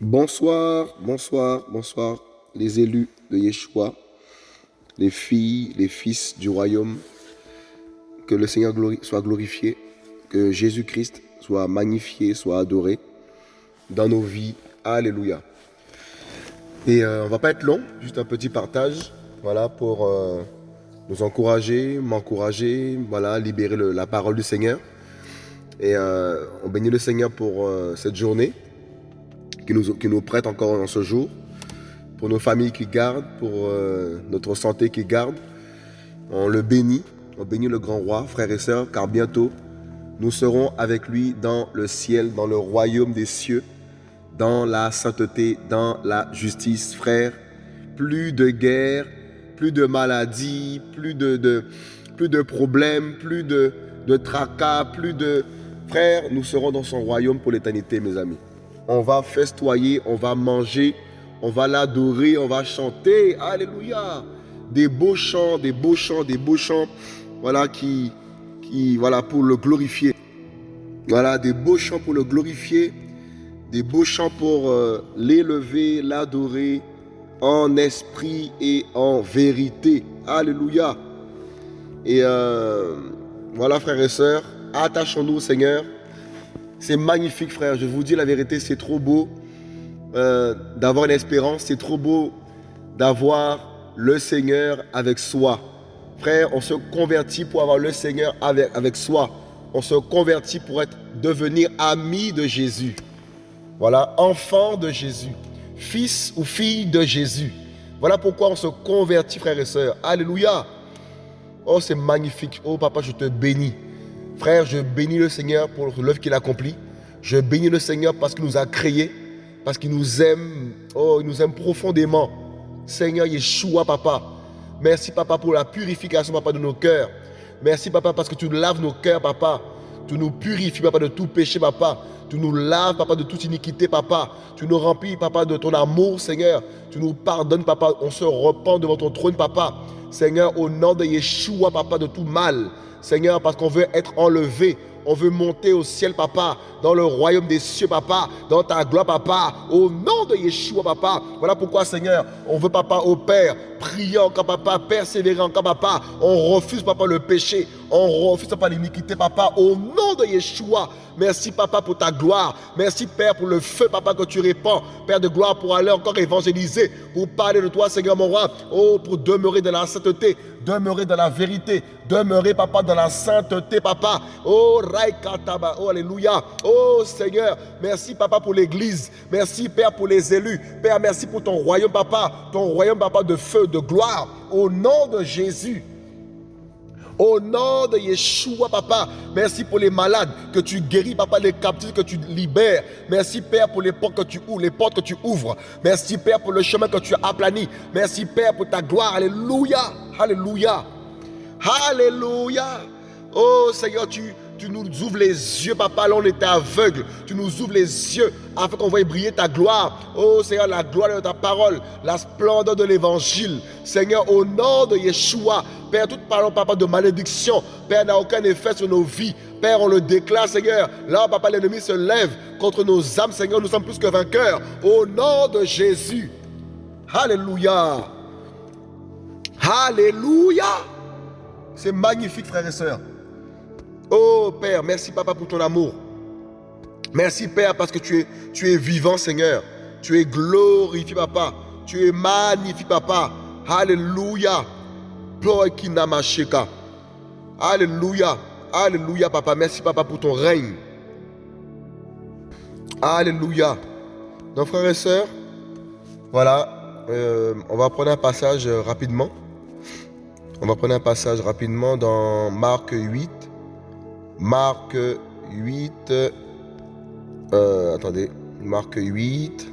Bonsoir, bonsoir, bonsoir, les élus de Yeshua, les filles, les fils du royaume. Que le Seigneur soit glorifié, que Jésus-Christ soit magnifié, soit adoré dans nos vies. Alléluia. Et on euh, on va pas être long, juste un petit partage, voilà, pour euh, nous encourager, m'encourager, voilà, libérer la parole du Seigneur. Et euh, on bénit le Seigneur pour cette journée qui nous, qui nous prête encore en ce jour, pour nos familles qui gardent, pour euh, notre santé qui garde. On le bénit, on bénit le grand roi, frères et sœurs, car bientôt nous serons avec lui dans le ciel, dans le royaume des cieux, dans la sainteté, dans la justice, frères. Plus de guerre, plus de maladies, plus de, plus de problèmes, plus de, de tracas, plus de... Frères, nous serons dans son royaume pour l'éternité, mes amis on va festoyer, on va manger, on va l'adorer, on va chanter. Alléluia. Des beaux chants, des beaux chants, des beaux chants, voilà, qui, qui voilà, pour le glorifier. Voilà, des beaux chants pour le glorifier, des beaux chants pour euh, l'élever, l'adorer en esprit et en vérité. Alléluia. Et euh, voilà, frères et sœurs, attachons-nous au Seigneur. C'est magnifique, frère. Je vous dis la vérité, c'est trop beau euh, d'avoir une espérance. C'est trop beau d'avoir le Seigneur avec soi. Frère, on se convertit pour avoir le Seigneur avec, soi. On se convertit pour être, devenir ami de Jésus. Voilà, enfant de Jésus. Fils ou fille de Jésus. Voilà pourquoi on se convertit, frères et sœurs. Alléluia. Oh, c'est magnifique. Oh, papa, je te bénis. Frère, je bénis le Seigneur pour l'œuvre qu'il accomplit. Je bénis le Seigneur parce qu'il nous a créés, parce qu'il nous aime. Oh, il nous aime profondément. Seigneur Yeshua, papa. Merci, papa, pour la purification, papa, de nos cœurs. Merci, papa, parce que tu laves nos cœurs, papa. Tu nous purifies, papa, de tout péché, papa. Tu nous laves, papa, de toute iniquité, papa. Tu nous remplis, papa, de ton amour, Seigneur. Tu nous pardonnes, papa. On se repent devant ton trône, papa. Seigneur, au nom de Yeshua, papa, de tout mal. Seigneur, parce qu'on veut être enlevé. On veut monter au ciel, papa, dans le royaume des cieux, papa, dans ta gloire, papa, au nom de Yeshua, papa. Voilà pourquoi, Seigneur, on veut, papa, au Père, prier encore, papa, persévérer encore, papa. On refuse, papa, le péché. On refuse, papa, l'iniquité, papa, au nom de Yeshua. Merci, papa, pour ta gloire. Merci, Père, pour le feu, papa, que tu répands. Père de gloire, pour aller encore évangéliser, pour parler de toi, Seigneur, mon roi. Oh, pour demeurer dans la sainteté, demeurer dans la vérité, demeurer, papa, dans la sainteté, papa. Oh, Raikataba, oh, Alléluia. Oh, Seigneur, merci, papa, pour l'église. Merci, Père, pour les élus. Père, merci pour ton royaume, papa. Ton royaume, papa, de feu, de gloire. Au nom de Jésus. Au nom de Yeshua, papa, merci pour les malades que tu guéris, papa, les captifs que tu libères. Merci, Père, pour les portes que tu ouvres, les portes que tu ouvres. Merci, Père, pour le chemin que tu as aplani. Merci, Père, pour ta gloire. Alléluia. Alléluia. Alléluia. Oh Seigneur, tu, tu nous ouvres les yeux, papa. Là, on était aveugle. Tu nous ouvres les yeux afin qu'on voie briller ta gloire. Oh Seigneur, la gloire de ta parole, la splendeur de l'évangile. Seigneur, au nom de Yeshua, Père, toute parole, papa, de malédiction, Père, n'a aucun effet sur nos vies. Père, on le déclare, Seigneur. Là, papa, l'ennemi se lève contre nos âmes, Seigneur. Nous sommes plus que vainqueurs. Au nom de Jésus. Alléluia. Alléluia. C'est magnifique, frères et sœurs. Oh Père, merci Papa pour ton amour. Merci Père parce que tu es, vivant Seigneur. Tu es glorifié Papa. Tu es magnifique Papa. Alléluia. Alléluia. Alléluia Papa. Merci Papa pour ton règne. Alléluia. Donc frères et sœurs, voilà, euh, on va prendre un passage rapidement. On va prendre un passage rapidement dans Marc 8. Marc 8. Euh, attendez. Marc 8.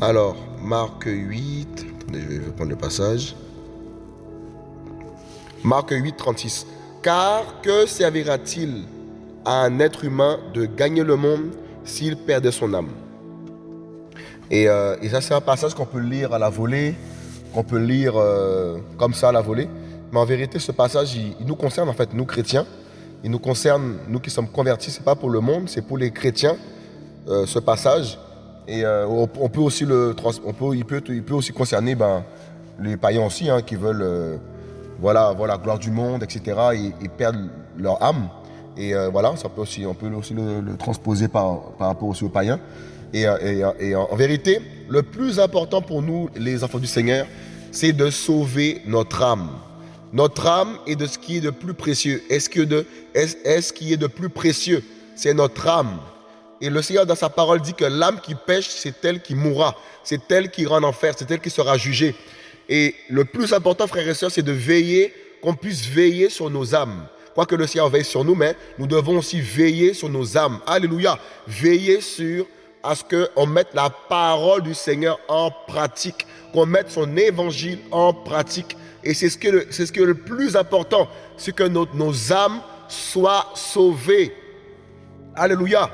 Alors, Marc 8. Attendez, je vais prendre le passage. Marc 8, 36. Car que servira-t-il à un être humain de gagner le monde s'il perdait son âme? Euh, et, ça, c'est un passage qu'on peut lire à la volée, qu'on peut lire euh, comme ça à la volée. Mais en vérité, ce passage, il, nous concerne en fait, nous chrétiens. Il nous concerne, nous qui sommes convertis, c'est pas pour le monde, c'est pour les chrétiens, euh, ce passage. Et euh, on, on, peut aussi le on peut, il, peut, il peut aussi concerner ben, les païens aussi, hein, qui veulent voilà, voilà, gloire du monde, etc. Et, et perdent leur âme. Et voilà, on peut aussi le, le transposer par, par rapport aussi aux païens. Et, et, et, en vérité, le plus important pour nous, les enfants du Seigneur, c'est de sauver notre âme. Notre âme est de ce qui est de plus précieux. Est-ce que de, est, est ce qui est de plus précieux, c'est notre âme. Et le Seigneur, dans sa parole, dit que l'âme qui pêche, c'est elle qui mourra. C'est elle qui ira en enfer. C'est elle qui sera jugée. Et le plus important, frères et sœurs, c'est de veiller, qu'on puisse veiller sur nos âmes. Quoique le Seigneur veille sur nous, mais nous devons aussi veiller sur nos âmes. Alléluia. Veiller sur à ce qu'on mette la parole du Seigneur en pratique, qu'on mette son évangile en pratique. Et c'est ce, que c'est ce qui est le plus important, c'est que nos, nos âmes soient sauvées. Alléluia.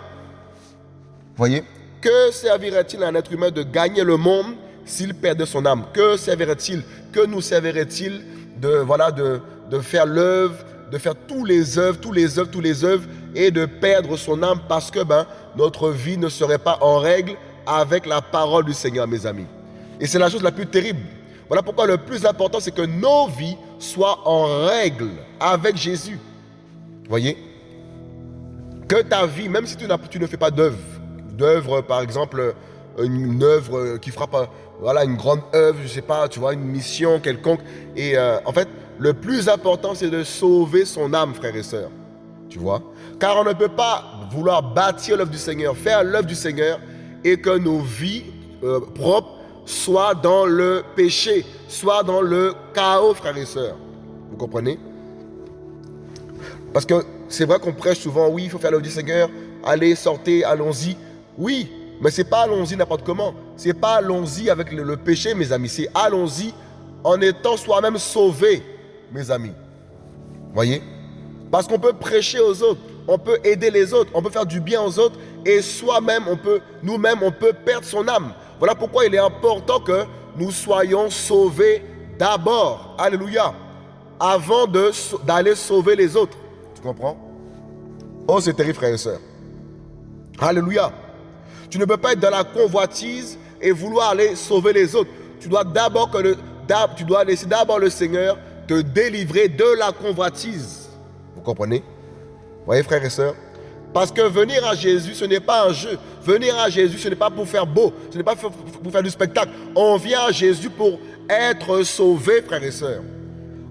Voyez? Que servirait-il à un être humain de gagner le monde s'il perdait son âme? Que servirait-il? Que nous servirait-il de, voilà, de, de faire l'œuvre, de faire tous les œuvres, tous les œuvres, tous les œuvres et de perdre son âme parce que ben, notre vie ne serait pas en règle avec la parole du Seigneur, mes amis. Et c'est la chose la plus terrible. Voilà pourquoi le plus important, c'est que nos vies soient en règle avec Jésus. Voyez? Que ta vie, même si tu, ne fais pas d'œuvre, d'œuvre, par exemple, une œuvre qui frappe, voilà, une grande œuvre, je sais pas, tu vois, une mission quelconque. Et euh, en fait, le plus important, c'est de sauver son âme, frères et sœurs. Tu vois? Car on ne peut pas vouloir bâtir l'œuvre du Seigneur, faire l'œuvre du Seigneur et que nos vies euh, propres soient dans le péché, soient dans le chaos, frères et sœurs. Vous comprenez? Parce que c'est vrai qu'on prêche souvent, oui, il faut faire l'œuvre du Seigneur, allez, sortez, allons-y. Oui, mais c'est pas allons-y n'importe comment. C'est pas allons-y avec le, le, péché, mes amis. C'est allons-y en étant soi-même sauvés, mes amis. Voyez? Parce qu'on peut prêcher aux autres, on peut aider les autres, on peut faire du bien aux autres, et soi-même, on peut, nous-mêmes, on peut perdre son âme. Voilà pourquoi il est important que nous soyons sauvés d'abord. Alléluia. Avant d'aller sauver les autres. Tu comprends? Oh, c'est terrible, frères et sœurs. Alléluia. Tu ne peux pas être dans la convoitise et vouloir aller sauver les autres. Tu dois d'abord que le, tu dois laisser d'abord le Seigneur te délivrer de la convoitise. Vous comprenez? Voyez, frères et sœurs Parce que venir à Jésus, ce n'est pas un jeu. Venir à Jésus, ce n'est pas pour faire beau. Ce n'est pas pour faire du spectacle. On vient à Jésus pour être sauvé, frères et sœurs.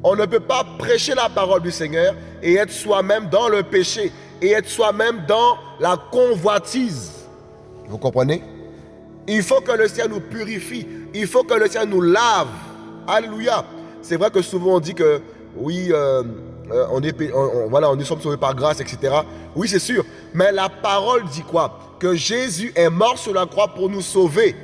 On ne peut pas prêcher la parole du Seigneur et être soi-même dans le péché et être soi-même dans la convoitise. Vous comprenez? Il faut que le Seigneur nous purifie. Il faut que le Seigneur nous lave. Alléluia. C'est vrai que souvent on dit que oui, euh, euh, on est, voilà, on est sauvés par grâce, etc. Oui, c'est sûr. Mais la parole dit quoi? Que Jésus est mort sur la croix pour nous sauver.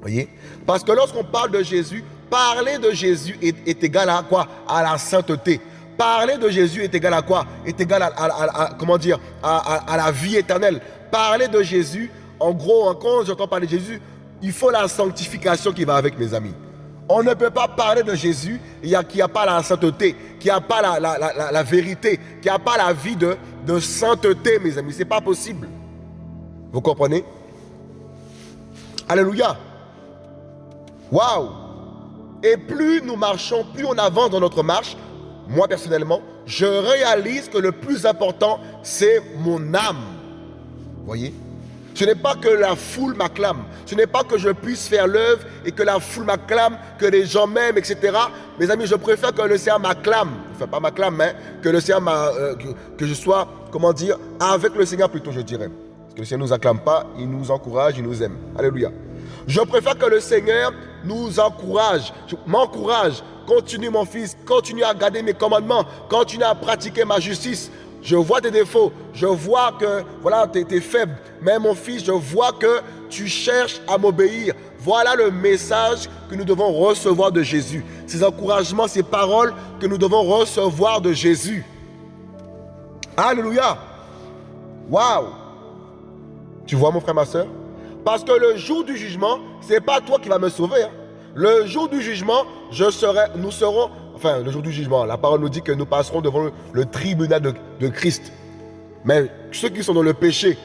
Voyez? Parce que lorsqu'on parle de Jésus, parler de Jésus est, égal à quoi? À la sainteté. Parler de Jésus est égal à quoi? Est égal à, à, à, la vie éternelle. Parler de Jésus, en gros, quand j'entends parler de Jésus, il faut la sanctification qui va avec, mes amis. On ne peut pas parler de Jésus qui n'a pas la sainteté, qui n'a pas la, vérité, qui n'a pas la vie de, sainteté, mes amis. Ce n'est pas possible. Vous comprenez? Alléluia. Waouh Et plus nous marchons, plus on avance dans notre marche, moi personnellement, je réalise que le plus important, c'est mon âme. Voyez? Ce n'est pas que la foule m'acclame. Ce n'est pas que je puisse faire l'œuvre et que la foule m'acclame, que les gens m'aiment, etc. Mes amis, je préfère que le Seigneur m'acclame. Enfin, pas m'acclame, mais que le Seigneur euh, que, que, je sois, comment dire, avec le Seigneur plutôt, je dirais. Parce que le Seigneur ne nous acclame pas, il nous encourage, il nous aime. Alléluia. Je préfère que le Seigneur nous encourage, m'encourage. Continue mon fils, continue à garder mes commandements, continue à pratiquer ma justice, je vois tes défauts, je vois que voilà, tu es, faible. Mais mon fils, je vois que tu cherches à m'obéir. Voilà le message que nous devons recevoir de Jésus. ces encouragements, ces paroles que nous devons recevoir de Jésus. Alléluia. Waouh. Tu vois mon frère, ma soeur? Parce que le jour du jugement, ce n'est pas toi qui vas me sauver. Hein. Le jour du jugement, je serai, nous serons, enfin le jour du jugement, la parole nous dit que nous passerons devant le, tribunal de, Christ. Mais ceux qui sont dans le péché,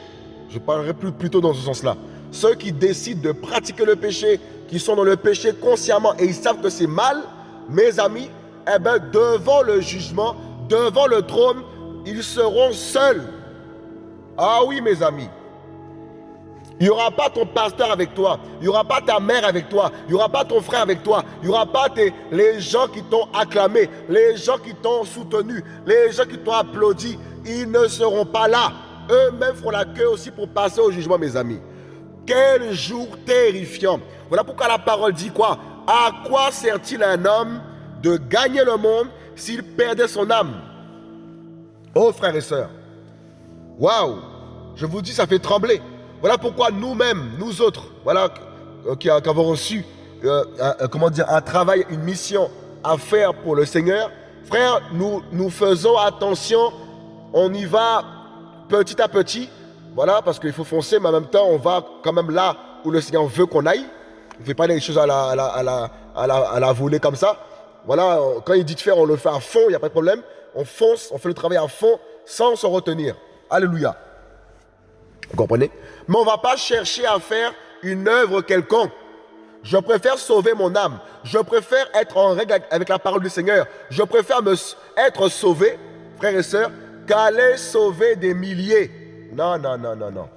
je parlerai plus, plutôt dans ce sens-là. Ceux qui décident de pratiquer le péché, qui sont dans le péché consciemment et ils savent que c'est mal, mes amis, eh bien, devant le jugement, devant le trône, ils seront seuls. Ah oui, mes amis. Il n'y aura pas ton pasteur avec toi. Il n'y aura pas ta mère avec toi. Il n'y aura pas ton frère avec toi. Il n'y aura pas les gens qui t'ont acclamé, les gens qui t'ont soutenu, les gens qui t'ont applaudi. Ils ne seront pas là. Eux-mêmes feront la queue aussi pour passer au jugement, mes amis. Quel jour terrifiant. Voilà pourquoi la parole dit quoi? À quoi sert-il un homme de gagner le monde s'il perdait son âme? Oh frères et sœurs, waouh, je vous dis, ça fait trembler. Voilà pourquoi nous-mêmes, nous autres, voilà, euh, qui, avons reçu, euh, euh, comment dire, un travail, une mission à faire pour le Seigneur, frère, nous, nous faisons attention, on y va petit à petit, voilà, parce qu'il faut foncer, mais en même temps, on va quand même là où le Seigneur veut qu'on aille. On ne fait pas les choses à la, à la, à la, à la, à la volée comme ça. Voilà, quand il dit de faire, on le fait à fond, il n'y a pas de problème. On fonce, on fait le travail à fond sans se retenir. Alléluia. Vous comprenez? Mais on ne va pas chercher à faire une œuvre quelconque. Je préfère sauver mon âme. Je préfère être en règle avec la parole du Seigneur. Je préfère être sauvé, frères et sœurs, qu'aller sauver des milliers. Non, non, non, non, non.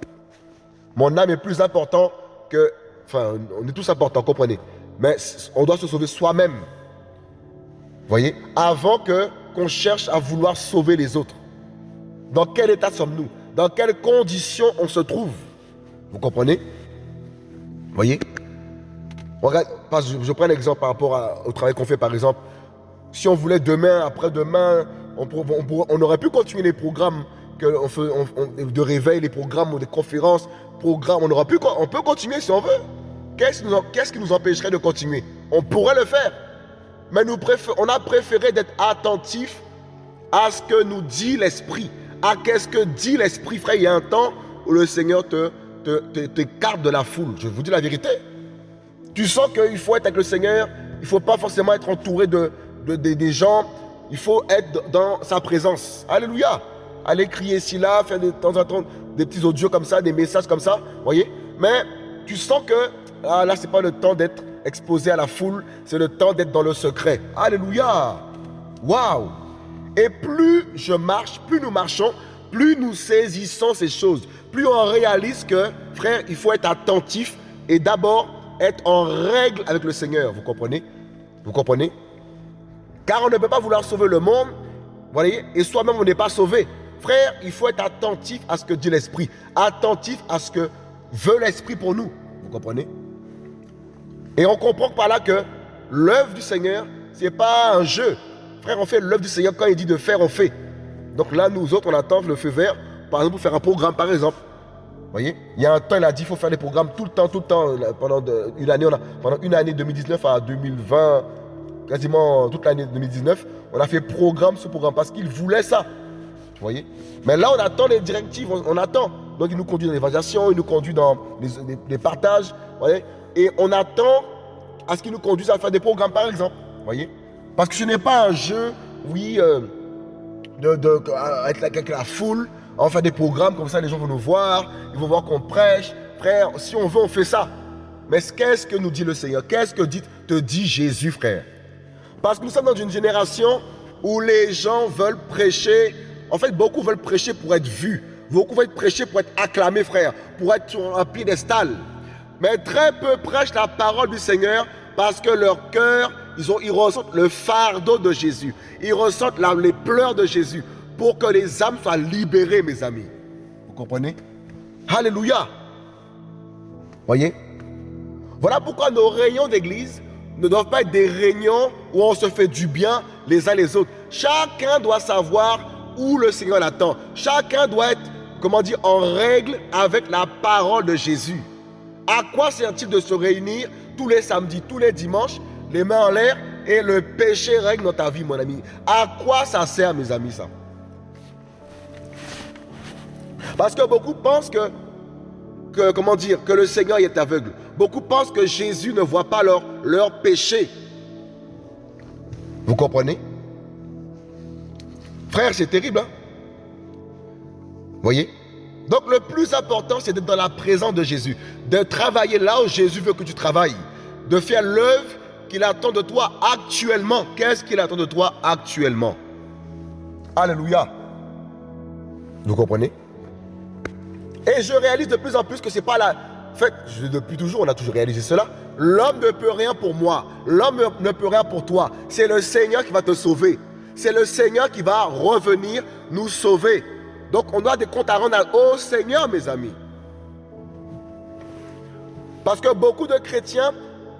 Mon âme est plus important que... Enfin, on est tous importants, comprenez. Mais on doit se sauver soi-même. Voyez? Avant que qu'on cherche à vouloir sauver les autres. Dans quel état sommes-nous? Dans quelles conditions on se trouve? Vous comprenez? Voyez? Je, prends l'exemple par rapport au travail qu'on fait, par exemple. Si on voulait demain, après-demain, on, aurait pu continuer les programmes de réveil, les programmes ou des conférences, programmes, on, peut continuer si on veut. Qu'est-ce qui nous empêcherait de continuer? On pourrait le faire. Mais on a préféré d'être attentif à ce que nous dit l'Esprit. Ah, qu'est-ce que dit l'Esprit, frère Il y a un temps où le Seigneur te, te, de la foule. Je vous dis la vérité. Tu sens qu'il faut être avec le Seigneur. Il ne faut pas forcément être entouré de, des gens. Il faut être dans sa présence. Alléluia. Aller crier ici, là, faire de temps en temps des petits audios comme ça, des messages comme ça. voyez Mais tu sens que ah, là, ce n'est pas le temps d'être exposé à la foule. C'est le temps d'être dans le secret. Alléluia. Waouh et plus je marche, plus nous marchons, plus nous saisissons ces choses, plus on réalise que, frère, il faut être attentif et d'abord être en règle avec le Seigneur. Vous comprenez? Vous comprenez? Car on ne peut pas vouloir sauver le monde, voyez, et soi-même on n'est pas sauvé. Frère, il faut être attentif à ce que dit l'Esprit, attentif à ce que veut l'Esprit pour nous. Vous comprenez? Et on comprend par là que l'œuvre du Seigneur, ce n'est pas un jeu, On fait l'œuvre du Seigneur. Quand il dit de faire, on fait. Donc là, nous autres, on attend le feu vert, par exemple, pour faire un programme, par exemple. Voyez? Il y a un temps, il a dit qu'il faut faire des programmes tout le temps, tout le temps. Pendant une année, on a, pendant une année 2019 à 2020, quasiment toute l'année 2019, on a fait programme sur programme parce qu'il voulait ça. Voyez? Mais là, on attend les directives, on, attend. Donc, il nous conduit dans l'évaluation, il nous conduit dans les, partages. Voyez? Et on attend à ce qu'il nous conduise à faire des programmes, par exemple. Voyez? Parce que ce n'est pas un jeu, oui, euh, de, être avec la foule, on fait des programmes comme ça, les gens vont nous voir, ils vont voir qu'on prêche. Frère, si on veut, on fait ça. Mais qu'est-ce que nous dit le Seigneur? Qu'est-ce que dit, te dit Jésus, frère? Parce que nous sommes dans une génération où les gens veulent prêcher. En fait, beaucoup veulent prêcher pour être vus. Beaucoup veulent prêcher pour être acclamés, frère, pour être sur un piédestal. Mais très peu prêchent la parole du Seigneur parce que leur cœur ils, ressentent le fardeau de Jésus. Ils ressentent les pleurs de Jésus pour que les âmes soient libérées, mes amis. Vous comprenez? Alléluia. Voyez? Voilà pourquoi nos réunions d'église ne doivent pas être des réunions où on se fait du bien les uns les autres. Chacun doit savoir où le Seigneur l'attend. Chacun doit être, comment dire, en règle avec la parole de Jésus. À quoi sert-il de se réunir tous les samedis, tous les dimanches les mains en l'air et le péché règne dans ta vie, mon ami. À quoi ça sert, mes amis, ça? Parce que beaucoup pensent que, comment dire, que le Seigneur est aveugle. Beaucoup pensent que Jésus ne voit pas leur, leur péché. Vous comprenez? Frère, c'est terrible, hein? Voyez? Donc le plus important, c'est d'être dans la présence de Jésus. De travailler là où Jésus veut que tu travailles. De faire l'œuvre qu'il attend de toi actuellement. Qu'est-ce qu'il attend de toi actuellement? Alléluia. Vous comprenez? Et je réalise de plus en plus que c'est pas la... En fait, depuis toujours, on a toujours réalisé cela. L'homme ne peut rien pour moi. L'homme ne peut rien pour toi. C'est le Seigneur qui va te sauver. C'est le Seigneur qui va revenir nous sauver. Donc on doit des comptes à rendre au Seigneur, mes amis. Parce que beaucoup de chrétiens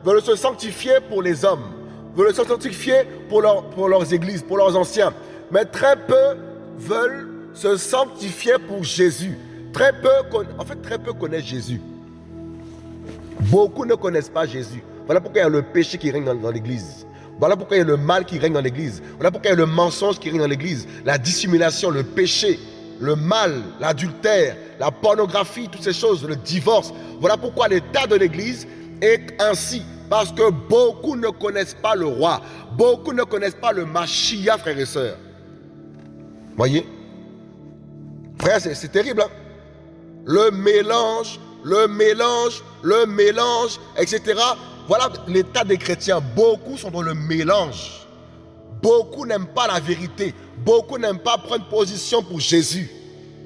veulent se sanctifier pour les hommes, veulent se sanctifier pour, pour leurs églises, pour leurs anciens. Mais très peu veulent se sanctifier pour Jésus. Très peu, en fait, très peu connaissent Jésus. Beaucoup ne connaissent pas Jésus. Voilà pourquoi il y a le péché qui règne dans, l'église. Voilà pourquoi il y a le mal qui règne dans l'église. Voilà pourquoi il y a le mensonge qui règne dans l'église. La dissimulation, le péché, le mal, l'adultère, la pornographie, toutes ces choses, le divorce. Voilà pourquoi l'état de l'église est ainsi. Parce que beaucoup ne connaissent pas le roi. Beaucoup ne connaissent pas le Machia, frères et sœurs. Voyez? Frère, c'est terrible. Hein? le mélange, le mélange, le mélange, etc. Voilà l'état des chrétiens. Beaucoup sont dans le mélange. Beaucoup n'aiment pas la vérité. Beaucoup n'aiment pas prendre position pour Jésus.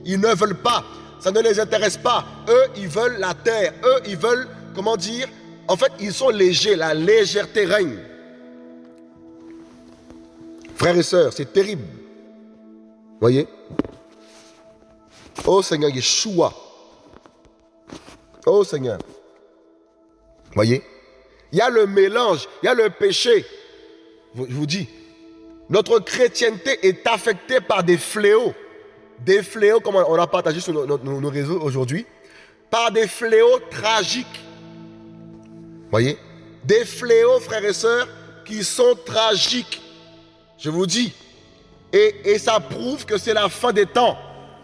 Ils ne veulent pas. Ça ne les intéresse pas. Eux, ils veulent la terre. Eux, ils veulent, comment dire En fait, ils sont légers. La légèreté règne. Frères et sœurs, c'est terrible. Voyez? Oh Seigneur Yeshua. Oh Seigneur. Voyez? Il y a le mélange, il y a le péché. Je vous dis, notre chrétienté est affectée par des fléaux. Des fléaux, comme on a partagé sur nos, réseaux aujourd'hui, par des fléaux tragiques. Voyez? Des fléaux, frères et sœurs, qui sont tragiques. Je vous dis. Et, et ça prouve que c'est la fin des temps.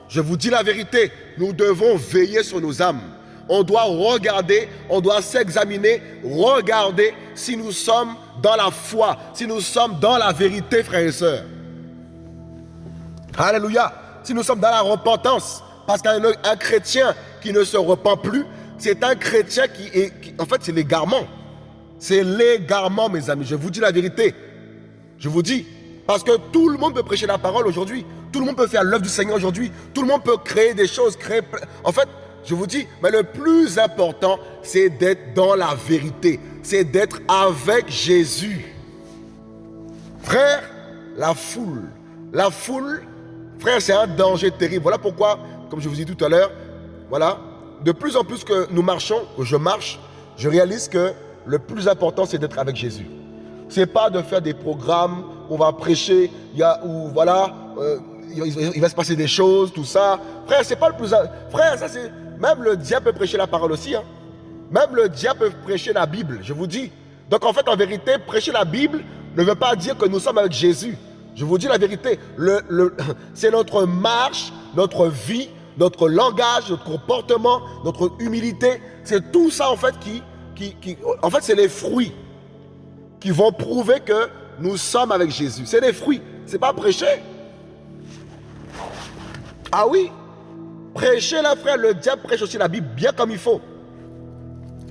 Je vous dis la vérité. Nous devons veiller sur nos âmes on doit regarder, on doit s'examiner, regarder si nous sommes dans la foi, si nous sommes dans la vérité, frères et sœurs. Alléluia. Si nous sommes dans la repentance, parce qu'un chrétien qui ne se repent plus, c'est un chrétien qui est... en fait, c'est l'égarement. C'est l'égarement, mes amis. Je vous dis la vérité. Je vous dis. Parce que tout le monde peut prêcher la parole aujourd'hui. Tout le monde peut faire l'œuvre du Seigneur aujourd'hui. Tout le monde peut créer des choses. En fait, je vous dis, mais le plus important, c'est d'être dans la vérité. C'est d'être avec Jésus. Frère, la foule. La foule, frère, c'est un danger terrible. Voilà pourquoi, comme je vous dit tout à l'heure, voilà, de plus en plus que nous marchons, que je marche, je réalise que le plus important, c'est d'être avec Jésus. C'est pas de faire des programmes, on va prêcher, ou voilà, euh, il, va se passer des choses, tout ça. Frère, c'est pas le plus... Frère, ça c'est... Même le diable peut prêcher la parole aussi. Hein. Même le diable peut prêcher la Bible, je vous dis. Donc en fait, en vérité, prêcher la Bible ne veut pas dire que nous sommes avec Jésus. Je vous dis la vérité. Le, c'est notre marche, notre vie, notre langage, notre comportement, notre humilité. C'est tout ça en fait qui... qui, qui en fait, c'est les fruits qui vont prouver que nous sommes avec Jésus. C'est les fruits. C'est pas prêcher. Ah oui Prêcher la frère, le diable prêche aussi la Bible bien comme il faut.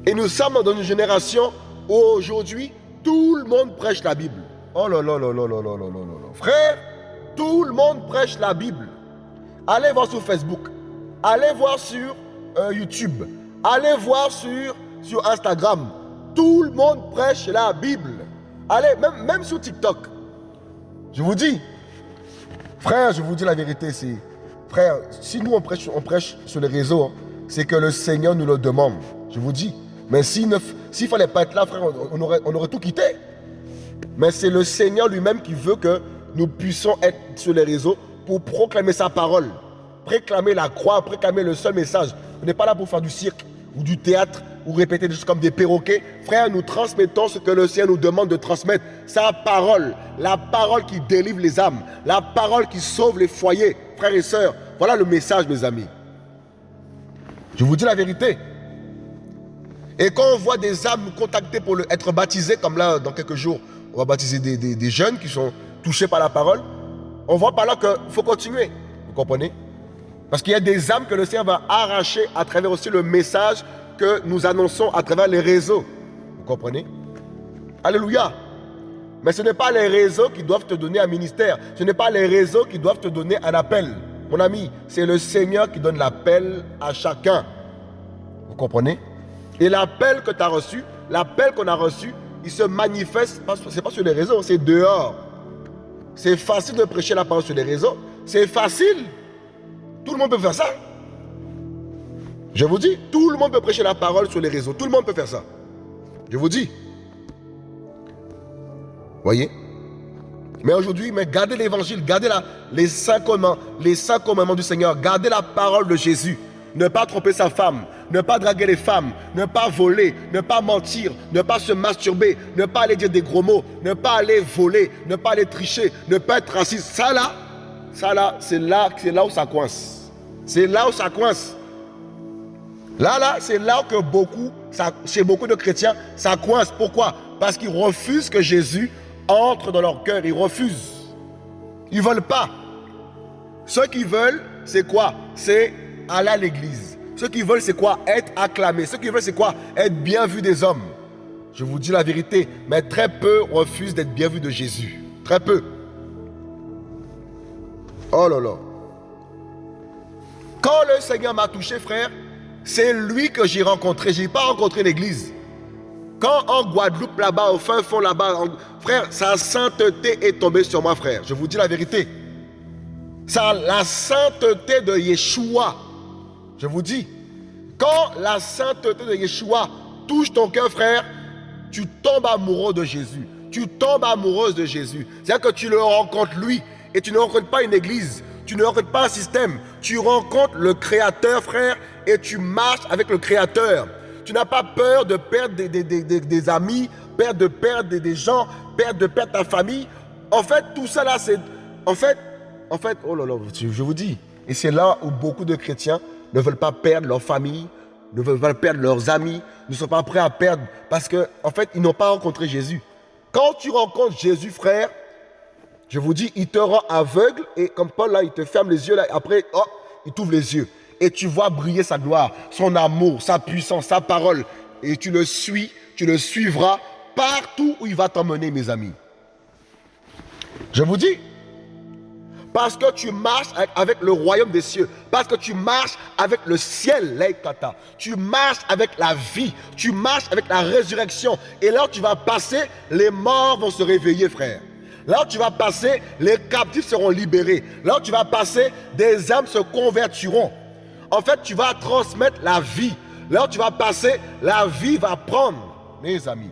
Et nous sommes dans une génération où aujourd'hui, tout le monde prêche la Bible. Oh là là là là là là là là là. Frère, tout le monde prêche la Bible. Allez voir sur Facebook. Allez voir sur euh, YouTube. Allez voir sur, Instagram. Tout le monde prêche la Bible. Allez, même, même sur TikTok. Je vous dis, frère, je vous dis la vérité, c'est Frère, si nous on prêche, on prêche sur les réseaux, hein, c'est que le Seigneur nous le demande. Je vous dis. Mais s'il ne fallait pas être là, frère, on aurait tout quitté. Mais c'est le Seigneur lui-même qui veut que nous puissions être sur les réseaux pour proclamer sa parole. Préclamer la croix, préclamer le seul message. On n'est pas là pour faire du cirque ou du théâtre. ou répéter des choses comme des perroquets. Frère, nous transmettons ce que le Seigneur nous demande de transmettre. Sa parole, la parole qui délivre les âmes, la parole qui sauve les foyers. Frères et sœurs, voilà le message, mes amis. Je vous dis la vérité. Et quand on voit des âmes nous contacter pour être baptisés, comme là, dans quelques jours, on va baptiser des, des jeunes qui sont touchés par la parole, on voit par là qu'il faut continuer. Vous comprenez? Parce qu'il y a des âmes que le Seigneur va arracher à travers aussi le message que nous annonçons à travers les réseaux. Vous comprenez? Alléluia. Mais ce n'est pas les réseaux qui doivent te donner un ministère. Ce n'est pas les réseaux qui doivent te donner un appel. Mon ami, c'est le Seigneur qui donne l'appel à chacun. Vous comprenez? Et l'appel que tu as reçu, l'appel qu'on a reçu, il se manifeste, ce n'est pas sur les réseaux, c'est dehors. C'est facile de prêcher la parole sur les réseaux. C'est facile. Tout le monde peut faire ça. Je vous dis, tout le monde peut prêcher la parole sur les réseaux. Tout le monde peut faire ça. Je vous dis. Voyez? Mais aujourd'hui, mais gardez l'évangile, gardez la, les cinq commandements, commandements du Seigneur, gardez la parole de Jésus. Ne pas tromper sa femme, ne pas draguer les femmes, ne pas voler, ne pas mentir, ne pas se masturber, ne pas aller dire des gros mots, ne pas aller voler, ne pas aller tricher, ne pas être raciste. Ça là, ça là, c'est là, c'est là où ça coince. C'est là où ça coince. Là, là, c'est là que beaucoup, chez beaucoup de chrétiens, ça coince. Pourquoi? Parce qu'ils refusent que Jésus entre dans leur cœur. Ils refusent. Ils ne veulent pas. Ceux qui veulent, c'est quoi? C'est aller à l'église. Ceux qui veulent, c'est quoi? Être acclamé. Ceux qui veulent, c'est quoi? Être bien vu des hommes. Je vous dis la vérité, mais très peu refusent d'être bien vu de Jésus. Très peu. Oh là là. Quand le Seigneur m'a touché, frère, c'est lui que j'ai rencontré. Je n'ai pas rencontré l'église. Quand en Guadeloupe, là-bas, au fin fond, là-bas, frère, sa sainteté est tombée sur moi, frère. Je vous dis la vérité. Ça, la sainteté de Yeshua. Je vous dis, quand la sainteté de Yeshua touche ton cœur, frère, tu tombes amoureux de Jésus. Tu tombes amoureuse de Jésus. C'est-à-dire que tu le rencontres lui et tu ne rencontres pas une église. Tu ne rencontres pas un système. Tu rencontres le Créateur, frère, et tu marches avec le Créateur. Tu n'as pas peur de perdre des, amis, perdre de perdre des, gens, perdre de perdre ta famille. En fait, tout ça là, c'est... En fait, en fait, oh là là, je vous dis. Et c'est là où beaucoup de chrétiens ne veulent pas perdre leur famille, ne veulent pas perdre leurs amis, ne sont pas prêts à perdre parce qu'en en fait, ils n'ont pas rencontré Jésus. Quand tu rencontres Jésus, frère, je vous dis, il te rend aveugle et comme Paul là, il te ferme les yeux après, oh, il t'ouvre les yeux et tu vois briller sa gloire, son amour, sa puissance, sa parole. Et tu le suis, tu le suivras partout où il va t'emmener, mes amis. Je vous dis, parce que tu marches avec le royaume des cieux, parce que tu marches avec le ciel, Leikata. Tu marches avec la vie, tu marches avec la résurrection. Et là tu vas passer, les morts vont se réveiller, frère. Là où tu vas passer, les captifs seront libérés. Là où tu vas passer, des âmes se convertiront. En fait, tu vas transmettre la vie. Là où tu vas passer, la vie va prendre, mes amis.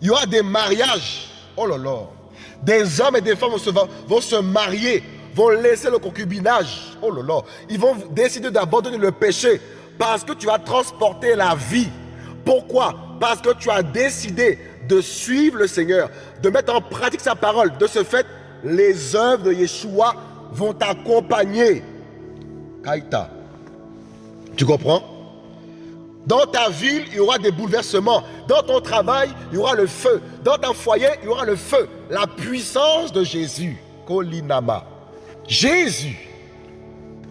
Il y aura des mariages. Oh là. Des hommes et des femmes vont se, marier, vont laisser le concubinage. Oh là. Ils vont décider d'abandonner le péché parce que tu vas transporter la vie. Pourquoi? Parce que tu as décidé de suivre le Seigneur, de mettre en pratique sa parole. De ce fait, les œuvres de Yeshua vont t'accompagner. Kaita. Tu comprends? Dans ta ville, il y aura des bouleversements. Dans ton travail, il y aura le feu. Dans ton foyer, il y aura le feu. La puissance de Jésus. Kolinama. Jésus.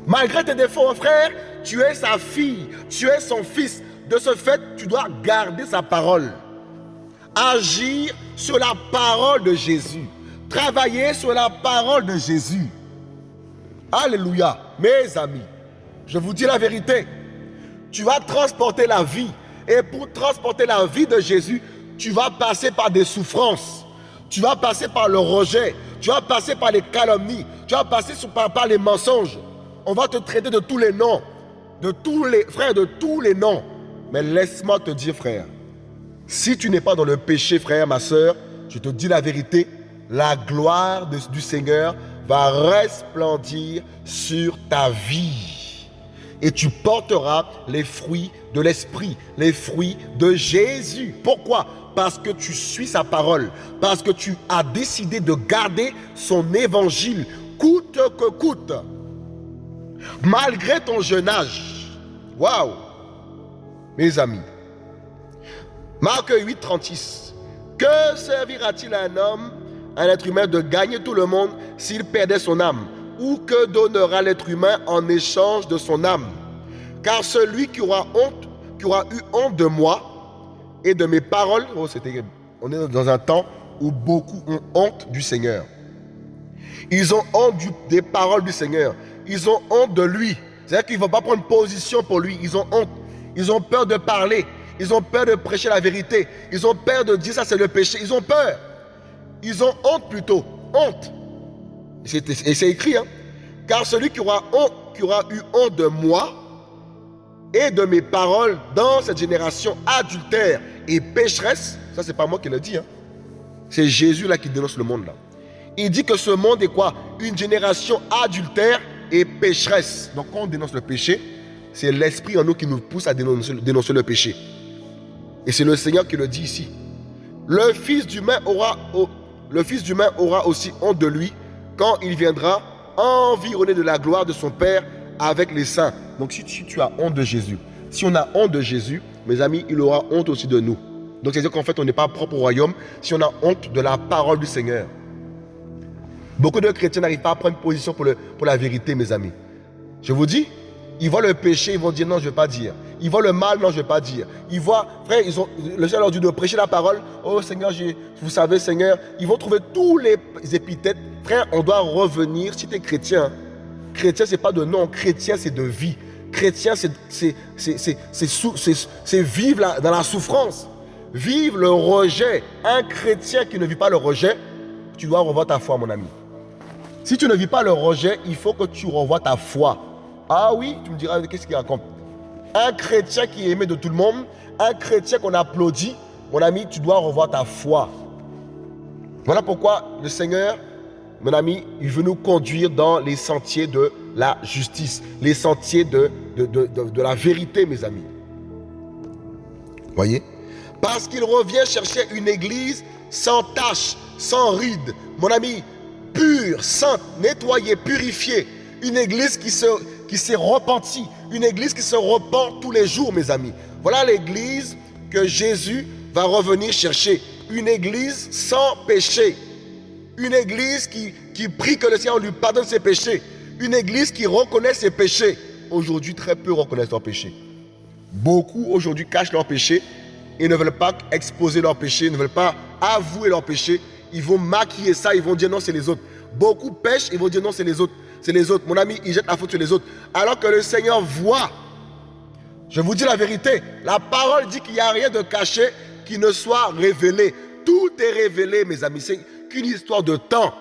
Malgré tes défauts, frère, tu es sa fille. Tu es son fils. De ce fait, tu dois garder sa parole. Agir sur la parole de Jésus. Travailler sur la parole de Jésus. Alléluia, mes amis. Je vous dis la vérité. Tu vas transporter la vie. Et pour transporter la vie de Jésus, tu vas passer par des souffrances. Tu vas passer par le rejet. Tu vas passer par les calomnies. Tu vas passer par, par les mensonges. On va te traiter de tous les noms. De tous les frères, de tous les noms. Mais laisse-moi te dire, frère, si tu n'es pas dans le péché, frère, ma soeur, je te dis la vérité, la gloire du Seigneur va resplendir sur ta vie. et tu porteras les fruits de l'Esprit, les fruits de Jésus. Pourquoi? Parce que tu suis sa parole, parce que tu as décidé de garder son évangile, coûte que coûte, malgré ton jeune âge. Waouh Mes amis, Marc 8, 36. Que servira-t-il à un homme, un être humain, de gagner tout le monde s'il perdait son âme? Ou que donnera l'être humain en échange de son âme? Car celui qui aura honte, qui aura eu honte de moi et de mes paroles, oh, on est dans un temps où beaucoup ont honte du Seigneur. Ils ont honte des paroles du Seigneur. Ils ont honte de lui. C'est-à-dire qu'ils ne vont pas prendre position pour lui. Ils ont honte. Ils ont peur de parler. Ils ont peur de prêcher la vérité. Ils ont peur de dire ça c'est le péché. Ils ont peur. Ils ont honte plutôt. Honte. Et c'est écrit. Hein? Car celui qui aura, eu honte de moi et de mes paroles dans cette génération adultère et pécheresse, ça c'est pas moi qui le dis. Hein? C'est Jésus là qui dénonce le monde là. Il dit que ce monde est quoi? Une génération adultère et pécheresse. Donc quand on dénonce le péché, c'est l'esprit en nous qui nous pousse à dénoncer le péché. Et c'est le Seigneur qui le dit ici. Le Fils d'humain aura, aura aussi honte de lui quand il viendra environné de la gloire de son Père avec les saints. Donc si tu, tu as honte de Jésus, si on a honte de Jésus, mes amis, il aura honte aussi de nous. Donc c'est-à-dire qu'en fait, on n'est pas propre au royaume si on a honte de la parole du Seigneur. Beaucoup de chrétiens n'arrivent pas à prendre position pour, le, pour la vérité, mes amis. Je vous dis, ils voient le péché, ils vont dire non, je ne vais pas dire. Ils voient le mal, non, je ne vais pas dire. Ils voient, frère, ils ont, le Seigneur leur dit de prêcher la parole. Oh Seigneur, vous savez, Seigneur, ils vont trouver tous les épithètes. Frère, on doit revenir, si tu es chrétien, chrétien, ce n'est pas de nom, chrétien, c'est de vie. Chrétien, c'est vivre dans la souffrance. Vivre le rejet. Un chrétien qui ne vit pas le rejet, tu dois revoir ta foi, mon ami. Si tu ne vis pas le rejet, il faut que tu revoies ta foi. Ah oui, tu me diras, qu'est-ce qu'il raconte? Un chrétien qui est aimé de tout le monde, un chrétien qu'on applaudit, mon ami, tu dois revoir ta foi. Voilà pourquoi le Seigneur, mon ami, il veut nous conduire dans les sentiers de la justice, les sentiers de, la vérité, mes amis. Voyez? Parce qu'il revient chercher une église sans tache, sans ride. Mon ami, pure, sainte, nettoyée, purifiée. Une église qui qui s'est repentie. Une église qui se repent tous les jours, mes amis. Voilà l'église que Jésus va revenir chercher. Une église sans péché. Une église qui, qui prie que le Seigneur lui pardonne ses péchés. Une église qui reconnaît ses péchés. Aujourd'hui, très peu reconnaissent leurs péchés. Beaucoup aujourd'hui cachent leurs péchés et ne veulent pas exposer leurs péchés, ne veulent pas avouer leurs péchés. Ils vont maquiller ça, ils vont dire non, c'est les autres. Beaucoup pêchent, ils vont dire non, c'est les autres c'est les autres. Mon ami, il jette la faute sur les autres. Alors que le Seigneur voit. Je vous dis la vérité. La parole dit qu'il n'y a rien de caché qui ne soit révélé. Tout est révélé, mes amis. C'est qu'une histoire de temps.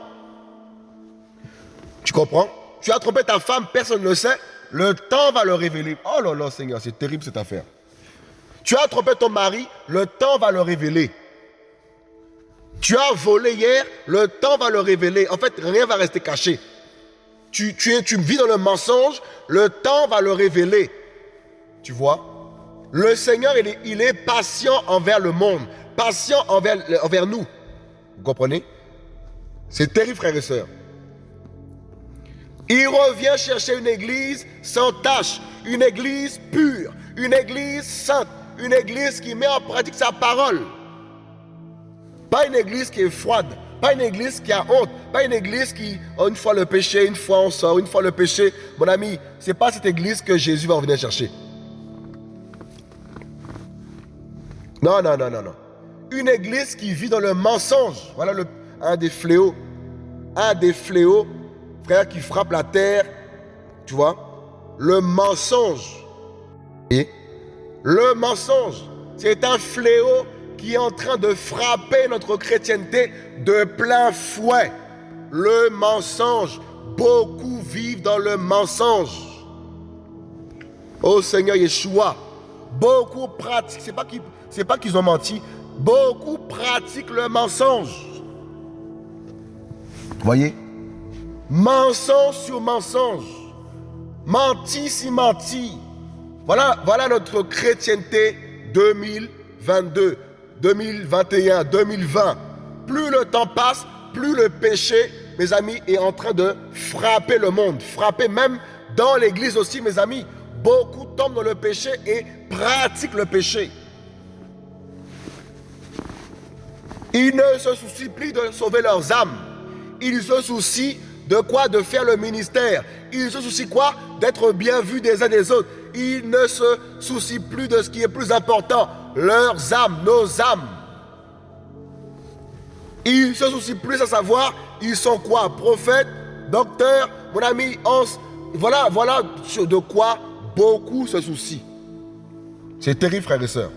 Tu comprends? Tu as trompé ta femme, personne ne le sait. Le temps va le révéler. Oh là là, Seigneur, c'est terrible cette affaire. Tu as trompé ton mari, le temps va le révéler. Tu as volé hier, le temps va le révéler. En fait, rien va rester caché tu, tu, tu vis dans le mensonge, le temps va le révéler. Tu vois? Le Seigneur, il est, patient envers le monde, patient envers, envers nous. Vous comprenez? C'est terrible, frères et sœurs. Il revient chercher une église sans tâche, une église pure, une église sainte, une église qui met en pratique sa parole. Pas une église qui est froide, pas une église qui a honte. Pas une église qui, oh, une fois le péché, une fois on sort, une fois le péché. Mon ami, ce n'est pas cette église que Jésus va venir chercher. Non, non, non, non, non. Une église qui vit dans le mensonge. Voilà le, un des fléaux. Un des fléaux, frère, qui frappe la terre. Tu vois? Le mensonge. Et le mensonge, c'est un fléau qui est en train de frapper notre chrétienté de plein fouet. Le mensonge. Beaucoup vivent dans le mensonge. Oh Seigneur Yeshua, beaucoup pratiquent, c'est pas qu'ils pas qu'ils ont menti, beaucoup pratiquent le mensonge. Voyez? Mensonge sur mensonge. Menti si menti. Voilà, voilà notre chrétienté 2022, 2021, 2020. Plus le temps passe, plus le péché, mes amis, est en train de frapper le monde. Frapper même dans l'église aussi, mes amis. Beaucoup tombent dans le péché et pratiquent le péché. Ils ne se soucient plus de sauver leurs âmes. Ils se soucient de quoi De faire le ministère? Ils se soucient quoi? D'être bien vus des uns des autres. Ils ne se soucient plus de ce qui est plus important. Leurs âmes, nos âmes. Ils se soucient plus à savoir, ils sont quoi? Prophètes, docteurs, mon ami Hans. Voilà, voilà de quoi beaucoup se soucient. C'est terrible, frères et sœurs.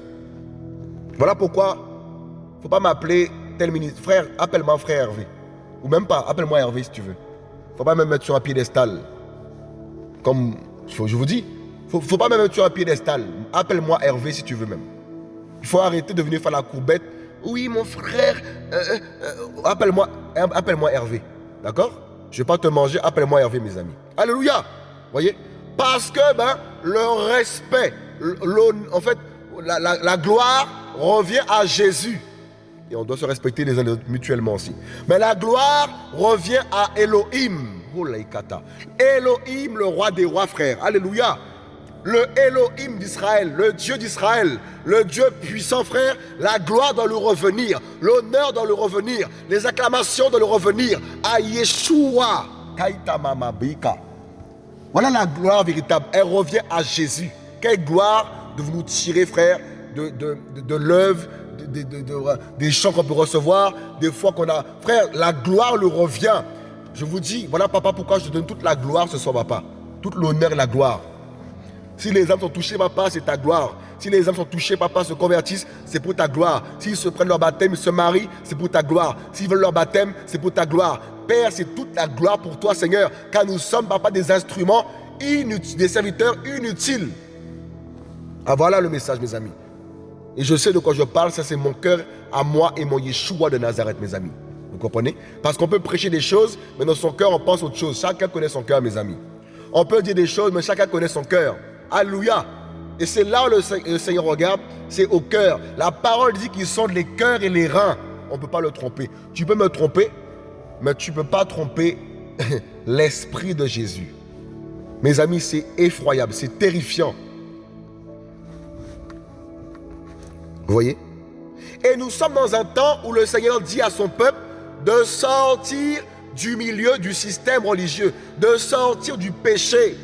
Voilà pourquoi il ne faut pas m'appeler tel ministre. Frère, appelle-moi frère Hervé. Ou même pas, appelle-moi Hervé si tu veux. Faut pas me mettre sur un piédestal. Comme je vous dis, ne faut pas me mettre sur un piédestal. Appelle-moi Hervé si tu veux même. Il faut arrêter de venir faire la courbette. Oui, mon frère, euh, euh, euh, appelle-moi appelle Hervé. D'accord? Je ne vais pas te manger, appelle-moi Hervé, mes amis. Alléluia Voyez? Parce que ben, le respect, en fait, la, gloire revient à Jésus. Et on doit se respecter les uns les autres mutuellement aussi. Mais la gloire revient à Elohim. Elohim, le roi des rois, frères. Alléluia le Elohim d'Israël, le Dieu d'Israël, le Dieu puissant, frère, la gloire doit lui revenir, l'honneur doit lui revenir, les acclamations doivent lui revenir à Yeshua. Voilà la gloire véritable. Elle revient à Jésus. Quelle gloire de nous tirer, frère, de, de, de, l'œuvre, des chants qu'on peut recevoir, des fois qu'on a. Frère, la gloire lui revient. Je vous dis, voilà, papa, pourquoi je te donne toute la gloire ce soir, papa? Toute l'honneur et la gloire. Si les âmes sont touchées, papa, c'est ta gloire. Si les âmes sont touchées, papa, se convertissent, c'est pour ta gloire. S'ils se prennent leur baptême, ils se marient, c'est pour ta gloire. S'ils veulent leur baptême, c'est pour ta gloire. Père, c'est toute la gloire pour toi, Seigneur, car nous sommes, papa, des instruments inutiles, des serviteurs inutiles. Ah, voilà le message, mes amis. Et je sais de quoi je parle, ça c'est mon cœur à moi et mon Yeshua de Nazareth, mes amis. Vous comprenez? Parce qu'on peut prêcher des choses, mais dans son cœur, on pense autre chose. Chacun connaît son cœur, mes amis. On peut dire des choses, mais chacun connaît son cœur. Alléluia. Et c'est là où le, Seigneur regarde, c'est au cœur. La parole dit qu'ils sont les cœurs et les reins. On ne peut pas le tromper. Tu peux me tromper, mais tu ne peux pas tromper l'esprit de Jésus. Mes amis, c'est effroyable, c'est terrifiant. Vous voyez? Et nous sommes dans un temps où le Seigneur dit à son peuple de sortir du milieu du système religieux, de sortir du péché.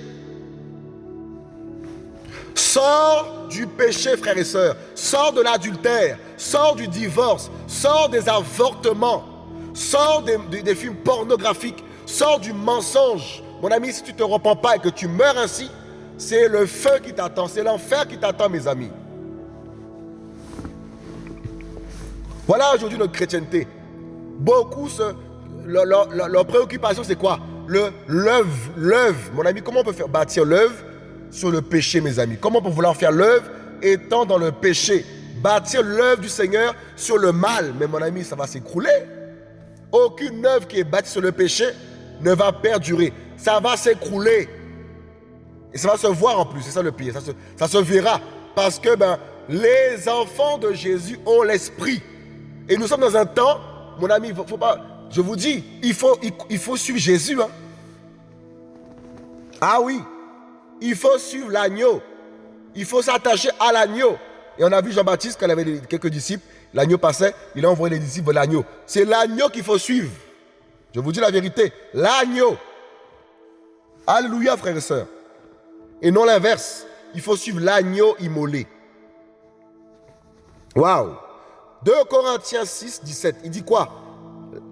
Sors du péché, frères et sœurs. Sors de l'adultère. Sors du divorce. Sors des avortements. Sors des, films pornographiques. Sors du mensonge. Mon ami, si tu ne te repens pas et que tu meurs ainsi, c'est le feu qui t'attend. C'est l'enfer qui t'attend, mes amis. Voilà aujourd'hui notre chrétienté. Beaucoup, se, leur, préoccupation, c'est quoi? L'œuvre. L'œuvre. Mon ami, comment on peut faire bâtir l'œuvre sur le péché, mes amis? Comment pour vouloir faire l'œuvre étant dans le péché? Bâtir l'œuvre du Seigneur sur le mal. Mais mon ami, ça va s'écrouler. Aucune œuvre qui est bâtie sur le péché ne va perdurer. Ça va s'écrouler. Et ça va se voir en plus. C'est ça le pire. Ça se, verra. Parce que ben, les enfants de Jésus ont l'esprit. Et nous sommes dans un temps, mon ami, je vous dis, il faut, il, faut suivre Jésus. Hein. Ah oui, il faut suivre l'agneau. Il faut s'attacher à l'agneau. Et on a vu Jean-Baptiste, quand il avait quelques disciples, l'agneau passait, il a envoyé les disciples l'agneau. C'est l'agneau qu'il faut suivre. Je vous dis la vérité. L'agneau. Alléluia, frères et sœurs. Et non l'inverse. Il faut suivre l'agneau immolé. Waouh. 2 Corinthiens 6, 17. Il dit quoi?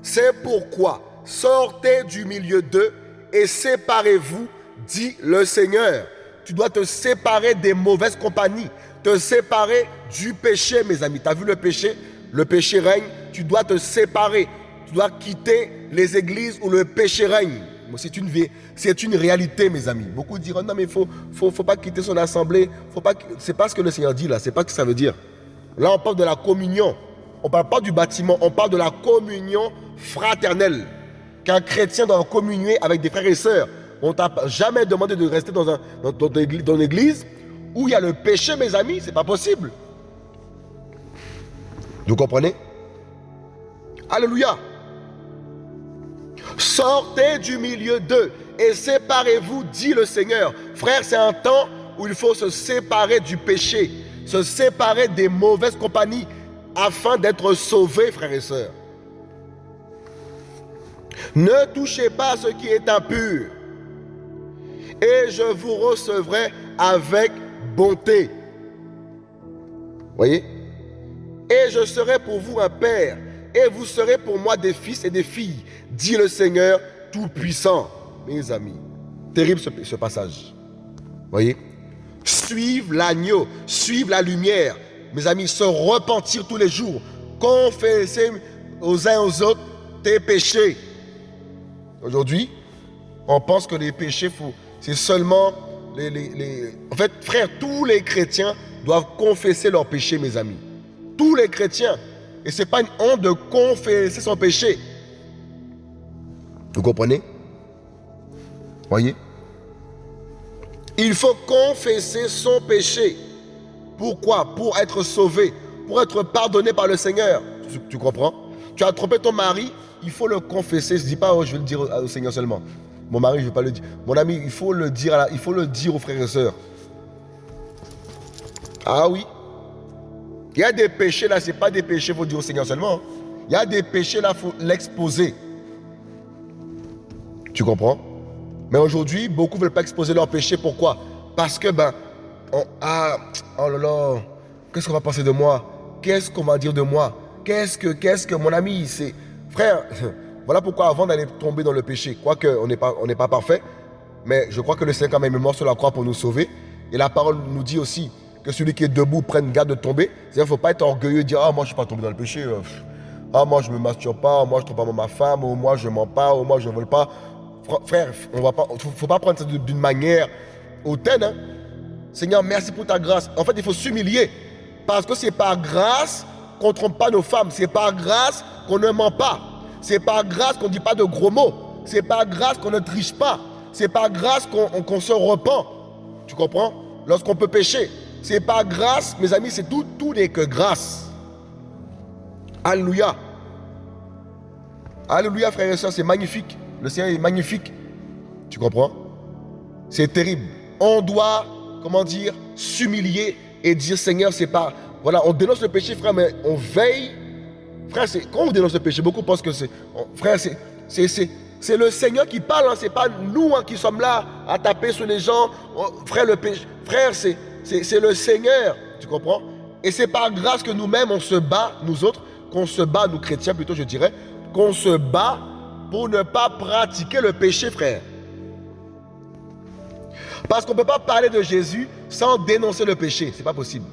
C'est pourquoi sortez du milieu d'eux et séparez-vous dit le Seigneur. Tu dois te séparer des mauvaises compagnies, te séparer du péché, mes amis. Tu as vu le péché? Le péché règne, tu dois te séparer. Tu dois quitter les églises où le péché règne. C'est une, c'est une réalité, mes amis. Beaucoup diront, non, mais il faut, faut, faut, pas quitter son assemblée. Ce n'est pas ce que le Seigneur dit là, ce n'est pas ce que ça veut dire. Là, on parle de la communion. On ne parle pas du bâtiment, on parle de la communion fraternelle. Qu'un chrétien doit communier avec des frères et sœurs On t'a jamais demandé de rester dans, un, dans, une église où il y a le péché, mes amis. C'est pas possible. Vous comprenez? Alléluia. Sortez du milieu d'eux et séparez-vous, dit le Seigneur. Frère, c'est un temps où il faut se séparer du péché, se séparer des mauvaises compagnies afin d'être sauvé, frères et sœurs. Ne touchez pas ce qui est impur, et je vous recevrai avec bonté. Voyez? Et je serai pour vous un père, et vous serez pour moi des fils et des filles, dit le Seigneur Tout-Puissant. Mes amis, terrible ce, ce passage. Voyez? Suivre l'agneau, suivre la lumière. Mes amis, se repentir tous les jours. Confesser aux uns aux autres tes péchés. Aujourd'hui, on pense que les péchés, c'est seulement les, les, En fait, frère, tous les chrétiens doivent confesser leurs péchés, mes amis. Tous les chrétiens. Et ce n'est pas une honte de confesser son péché. Vous comprenez? Voyez? Il faut confesser son péché. Pourquoi? Pour être sauvé, pour être pardonné par le Seigneur. Tu, comprends? Tu as trompé ton mari, il faut le confesser. Je ne dis pas, oh, je vais le dire au, Seigneur seulement. Mon mari, je ne vais pas le dire. Mon ami, il faut le dire, il faut le dire aux frères et sœurs. Ah oui. Il y a des péchés là, ce n'est pas des péchés, il faut dire au Seigneur seulement. Il y a des péchés là, il faut l'exposer. Tu comprends? Mais aujourd'hui, beaucoup ne veulent pas exposer leurs péchés. Pourquoi? Parce que, ben, ah, oh là là, qu'est-ce qu'on va penser de moi? Qu'est-ce qu'on va dire de moi? Qu'est-ce que, qu'est-ce que, mon ami, c'est Frère, voilà pourquoi avant d'aller tomber dans le péché, quoique on n'est pas, pas parfait, mais je crois que le Seigneur quand même est mort sur la croix pour nous sauver. Et la parole nous dit aussi que celui qui est debout prenne garde de tomber. C'est-à-dire qu'il ne faut pas être orgueilleux et dire Ah, moi je ne suis pas tombé dans le péché. Euh, ah, moi je ne me masturbe pas. Moi je ne trompe pas ma femme. Ou moi je ne mens pas. Ou moi je ne vole pas. Frère, il ne faut pas prendre ça d'une manière hautaine. Hein. Seigneur, merci pour ta grâce. En fait, il faut s'humilier. Parce que c'est par grâce qu'on ne trompe pas nos femmes. C'est par grâce qu'on ne ment pas. C'est par grâce qu'on ne dit pas de gros mots. C'est par grâce qu'on ne triche pas. C'est par grâce qu'on se repent. Tu comprends? Lorsqu'on peut pécher. C'est par grâce, mes amis, c'est tout, tout n'est que grâce. Alléluia. Alléluia, frères et sœurs, c'est magnifique. Le Seigneur est magnifique. Tu comprends? C'est terrible. On doit, comment dire, s'humilier et dire Seigneur, c'est pas. Voilà, on dénonce le péché, frère, mais on veille Frère, quand on dénonce le péché, beaucoup pensent que c'est... Frère, c'est le Seigneur qui parle, hein, ce n'est pas nous hein, qui sommes là à taper sur les gens. Frère, le péché, frère c'est le Seigneur, tu comprends? Et c'est par grâce que nous-mêmes, on se bat, nous autres, qu'on se bat, nous chrétiens plutôt, je dirais, qu'on se bat pour ne pas pratiquer le péché, frère. Parce qu'on ne peut pas parler de Jésus sans dénoncer le péché. Ce n'est pas possible.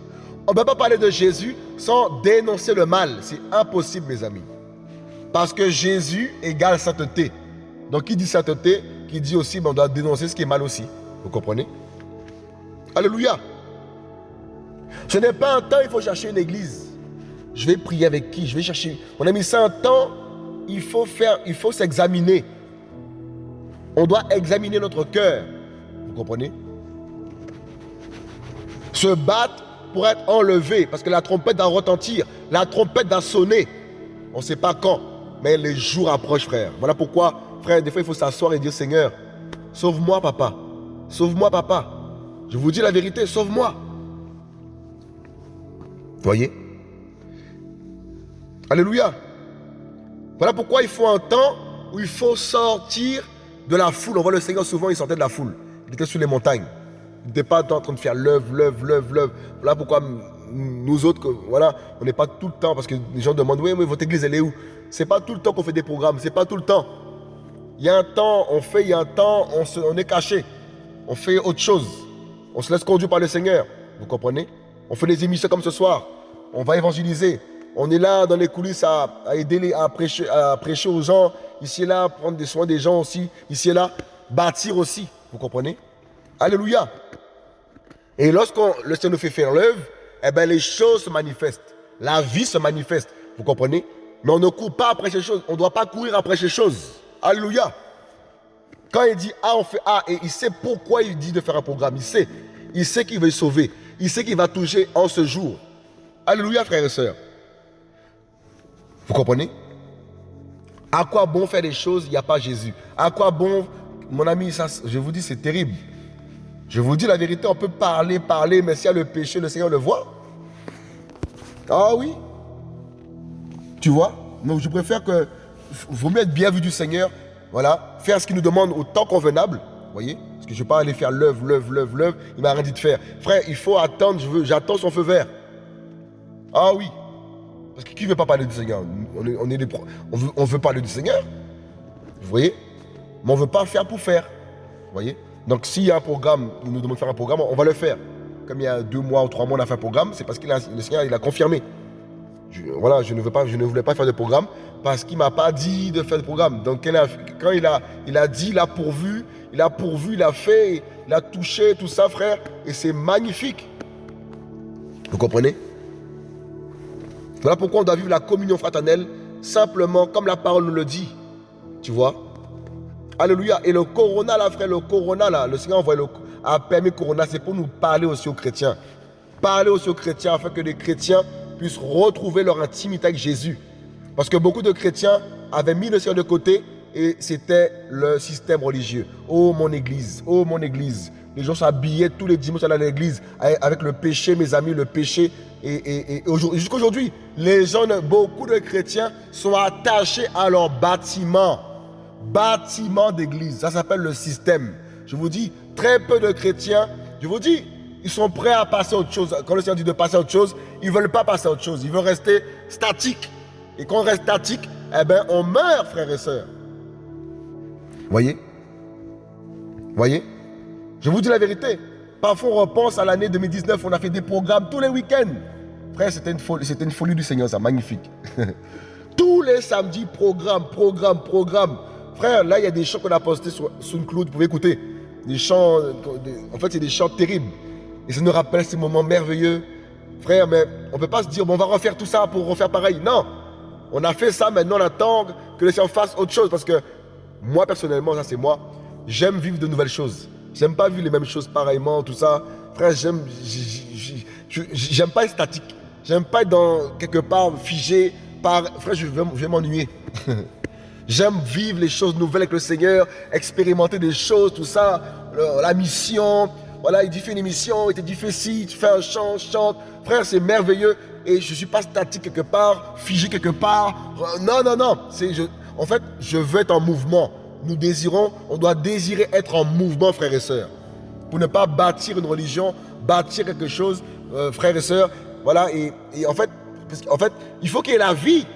On ne peut pas parler de Jésus sans dénoncer le mal. C'est impossible, mes amis. Parce que Jésus égale sainteté. Donc, qui dit sainteté, qui dit aussi, ben, on doit dénoncer ce qui est mal aussi. Vous comprenez? Alléluia. Ce n'est pas un temps, il faut chercher une église. Je vais prier avec qui? Je vais chercher. On a mis ça un temps, il faut faire, il faut s'examiner. On doit examiner notre cœur. Vous comprenez? Se battre pour être enlevé, parce que la trompette va retentir, la trompette va sonner. On ne sait pas quand, mais les jours approchent, frère. Voilà pourquoi, frère, des fois, il faut s'asseoir et dire, Seigneur, sauve-moi, papa. Sauve-moi, papa. Je vous dis la vérité, sauve-moi. Voyez? Alléluia. Voilà pourquoi il faut un temps où il faut sortir de la foule. On voit le Seigneur souvent, il sortait de la foule. Il était sur les montagnes n'était pas en train de faire l'œuvre, l'œuvre, l'œuvre, l'œuvre. Voilà pourquoi nous autres, voilà, on n'est pas tout le temps, parce que les gens demandent, oui, mais votre église, elle est où? C'est pas tout le temps qu'on fait des programmes, c'est pas tout le temps. Il y a un temps, on fait, il y a un temps, on, on est caché. On fait autre chose. On se laisse conduire par le Seigneur. Vous comprenez? On fait des émissions comme ce soir. On va évangéliser. On est là dans les coulisses à, aider les, à, prêcher, à prêcher aux gens. Ici et là, prendre des soins des gens aussi. Ici et là, bâtir aussi. Vous comprenez? Alléluia. Et lorsque le Seigneur nous fait faire l'œuvre, eh bien, les choses se manifestent. La vie se manifeste. Vous comprenez? Mais on ne court pas après ces choses. On ne doit pas courir après ces choses. Alléluia. Quand il dit A, on fait A. Et il sait pourquoi il dit de faire un programme. Il sait. Il sait qu'il veut sauver. Il sait qu'il va toucher en ce jour. Alléluia, frères et sœurs. Vous comprenez? À quoi bon faire des choses, il n'y a pas Jésus À quoi bon, mon ami, ça, je vous dis, c'est terrible. Je vous dis la vérité, on peut parler, parler, mais s'il y a le péché, le Seigneur le voit. Ah oui. Tu vois? Donc je préfère que, vaut mieux être bien vu du Seigneur, voilà, faire ce qu'il nous demande au temps convenable, voyez? Parce que je ne vais pas aller faire l'œuvre, l'œuvre, l'œuvre, l'œuvre, il m'a rien dit de faire. Frère, il faut attendre, j'attends son feu vert. Ah oui. Parce que qui ne veut pas parler du Seigneur? On, est, on, veut parler du Seigneur. Vous voyez? Mais on ne veut pas faire pour faire. Vous voyez? Donc s'il y a un programme, il nous demande de faire un programme, on va le faire. Comme il y a deux mois ou trois mois, on a fait un programme, c'est parce que le Seigneur, il a confirmé. voilà, je ne, veux pas, je ne voulais pas faire de programme parce qu'il ne m'a pas dit de faire de programme. Donc quand il a, il a dit, il a pourvu, il a pourvu, il a fait, il a touché, tout ça, frère. Et c'est magnifique. Vous comprenez? Voilà pourquoi on doit vivre la communion fraternelle simplement comme la parole nous le dit. Tu vois Alléluia. Et le corona, là, frère, le corona, là, le Seigneur a permis corona, c'est pour nous parler aussi aux chrétiens. Parler aussi aux chrétiens afin que les chrétiens puissent retrouver leur intimité avec Jésus. Parce que beaucoup de chrétiens avaient mis le Seigneur de côté et c'était le système religieux. Oh mon église, oh mon église. Les gens s'habillaient tous les dimanches à l'église avec le péché, mes amis, le péché. Et, jusqu'à aujourd'hui, les gens, beaucoup de chrétiens sont attachés à leur bâtiment. Bâtiment d'église. Ça s'appelle le système. Je vous dis, très peu de chrétiens, je vous dis, ils sont prêts à passer à autre chose. Quand le Seigneur dit de passer à autre chose, ils ne veulent pas passer à autre chose. Ils veulent rester statiques. Et quand on reste statique, eh bien, on meurt, frères et sœurs. Voyez? Voyez? Je vous dis la vérité. Parfois, on repense à l'année 2019, on a fait des programmes tous les week-ends. Frère, c'était une, folie, du Seigneur, ça, magnifique. tous les samedis, programme, programme, programme. Frère, là, il y a des chants qu'on a postés sur SoundCloud, vous pouvez écouter. Des chants, en fait, c'est des chants terribles. Et ça nous rappelle ces moments merveilleux. Frère, mais on ne peut pas se dire, on va refaire tout ça pour refaire pareil. Non, on a fait ça, maintenant on attend que le Seigneur fasse autre chose. Parce que moi, personnellement, ça c'est moi, j'aime vivre de nouvelles choses. J'aime pas vivre les mêmes choses pareillement, tout ça. Frère, j'aime, j'aime pas être statique. J'aime pas être dans quelque part figé par. Frère, je vais, m'ennuyer. j'aime vivre les choses nouvelles avec le Seigneur, expérimenter des choses, tout ça, la mission. Voilà, il dit fais une émission, il te dit fais ci, tu fais un chant, chante. Frère, c'est merveilleux et je ne suis pas statique quelque part, figé quelque part. Non, non, non. Je, en fait, je veux être en mouvement. Nous désirons, on doit désirer être en mouvement, frères et sœurs. Pour ne pas bâtir une religion, bâtir quelque chose, euh, frères et sœurs. Voilà, et, en fait, en fait, il faut qu'il y ait la vie.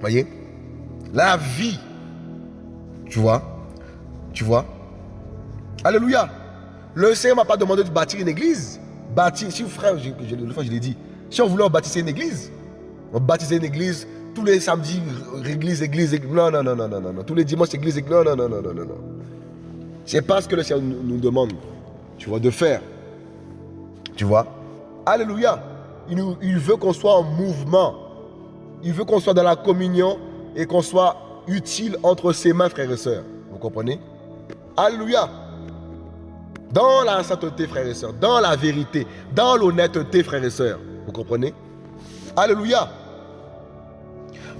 Voyez? La vie. Tu vois? Tu vois? Alléluia. Le Seigneur ne m'a pas demandé de bâtir une église. Bâtir, si vous frère, je, je, l'ai dit, si on voulait bâtir une église, on baptisait une église tous les samedis, église, église, église. Non, non, non, non, non, non, Tous les dimanches, église, église. Non, non, non, non, non, non. C'est pas ce que le Seigneur nous, demande, tu vois, de faire. Tu vois? Alléluia. Il, il veut qu'on soit en mouvement. Il veut qu'on soit dans la communion et qu'on soit utile entre ses mains, frères et sœurs. Vous comprenez? Alléluia. Dans la sainteté, frères et sœurs, dans la vérité, dans l'honnêteté, frères et sœurs. Vous comprenez? Alléluia.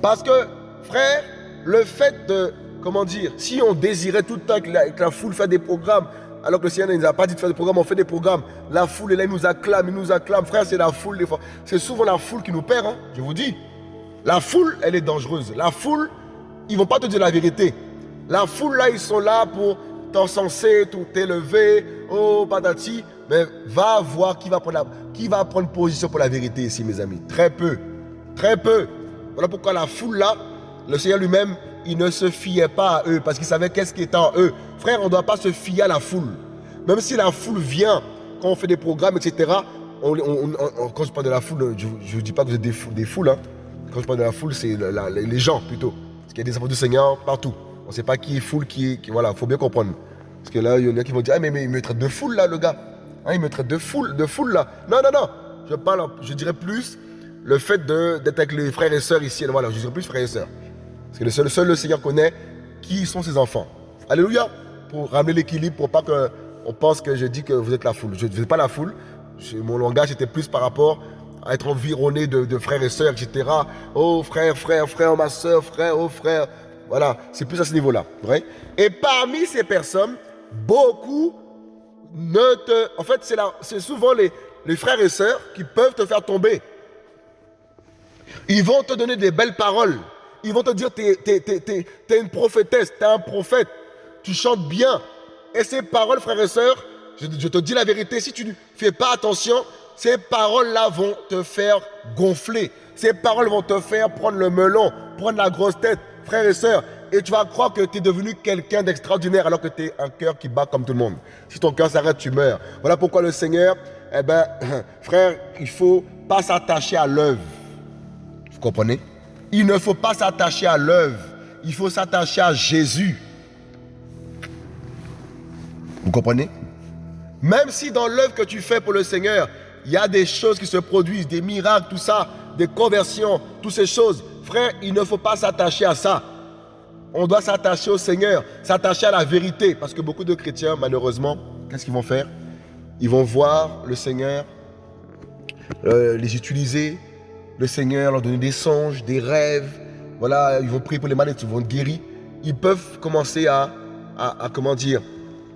Parce que, frère, le fait de, comment dire, si on désirait tout le temps que la, foule fait des programmes, alors que le Seigneur ne nous a pas dit de faire des programmes, on fait des programmes. La foule, elle, nous acclame, il nous acclame. Frère, c'est la foule. C'est souvent la foule qui nous perd, hein, je vous dis. La foule, elle est dangereuse. La foule, ils ne vont pas te dire la vérité. La foule, là, ils sont là pour t'encenser, tout élever. Oh, patati. Mais va voir qui va, prendre la, qui va prendre position pour la vérité ici, mes amis. Très peu. Très peu. Voilà pourquoi la foule là, le Seigneur lui-même, il ne se fiait pas à eux parce qu'il savait qu'est-ce qui était en eux. Frère, on ne doit pas se fier à la foule. Même si la foule vient, quand on fait des programmes, etc., quand je parle de la foule, je ne dis pas que vous êtes des, des foules. Hein. Quand je parle de la foule, c'est les gens plutôt. Parce qu'il y a des enfants du Seigneur partout. On ne sait pas qui est foule, qui est. voilà, il faut bien comprendre. Parce que là, il y en a qui vont dire Ah, mais, mais il me traite de foule là, le gars. Hein, il me traite de foule, de foule là. Non, non, non. Je parle, je dirais plus le fait d'être avec les frères et sœurs ici. Voilà, je dirais plus frères et sœurs. Parce que le seul, seul le Seigneur connaît qui sont ses enfants. Alléluia. Pour ramener l'équilibre, pour pas qu'on pense que je dis que vous êtes la foule. Je ne suis pas la foule. Mon langage était plus par rapport à être environné de, frères et sœurs, etc. Oh frère, frère, frère, ma soeur, frère, oh frère. Voilà, c'est plus à ce niveau-là. Et parmi ces personnes, beaucoup ne te... En fait, c'est souvent les, les frères et sœurs qui peuvent te faire tomber. Ils vont te donner des belles paroles. Ils vont te dire, tu es, une prophétesse, tu es un prophète, tu chantes bien. Et ces paroles, frères et sœurs, je, te dis la vérité, si tu ne fais pas attention, ces paroles-là vont te faire gonfler. Ces paroles vont te faire prendre le melon, prendre la grosse tête, frères et sœurs. Et tu vas croire que tu es devenu quelqu'un d'extraordinaire alors que tu es un cœur qui bat comme tout le monde. Si ton cœur s'arrête, tu meurs. Voilà pourquoi le Seigneur, eh ben, frère, il faut pas s'attacher à l'œuvre. Comprenez? Il ne faut pas s'attacher à l'œuvre. Il faut s'attacher à Jésus. Vous comprenez? Même si dans l'œuvre que tu fais pour le Seigneur, il y a des choses qui se produisent, des miracles, tout ça, des conversions, toutes ces choses. Frère, il ne faut pas s'attacher à ça. On doit s'attacher au Seigneur, s'attacher à la vérité. Parce que beaucoup de chrétiens, malheureusement, qu'est-ce qu'ils vont faire? Ils vont voir le Seigneur, euh, les utiliser, le Seigneur leur donner des songes, des rêves. Voilà, ils vont prier pour les malades, ils vont être guéris. Ils peuvent commencer à, à comment dire,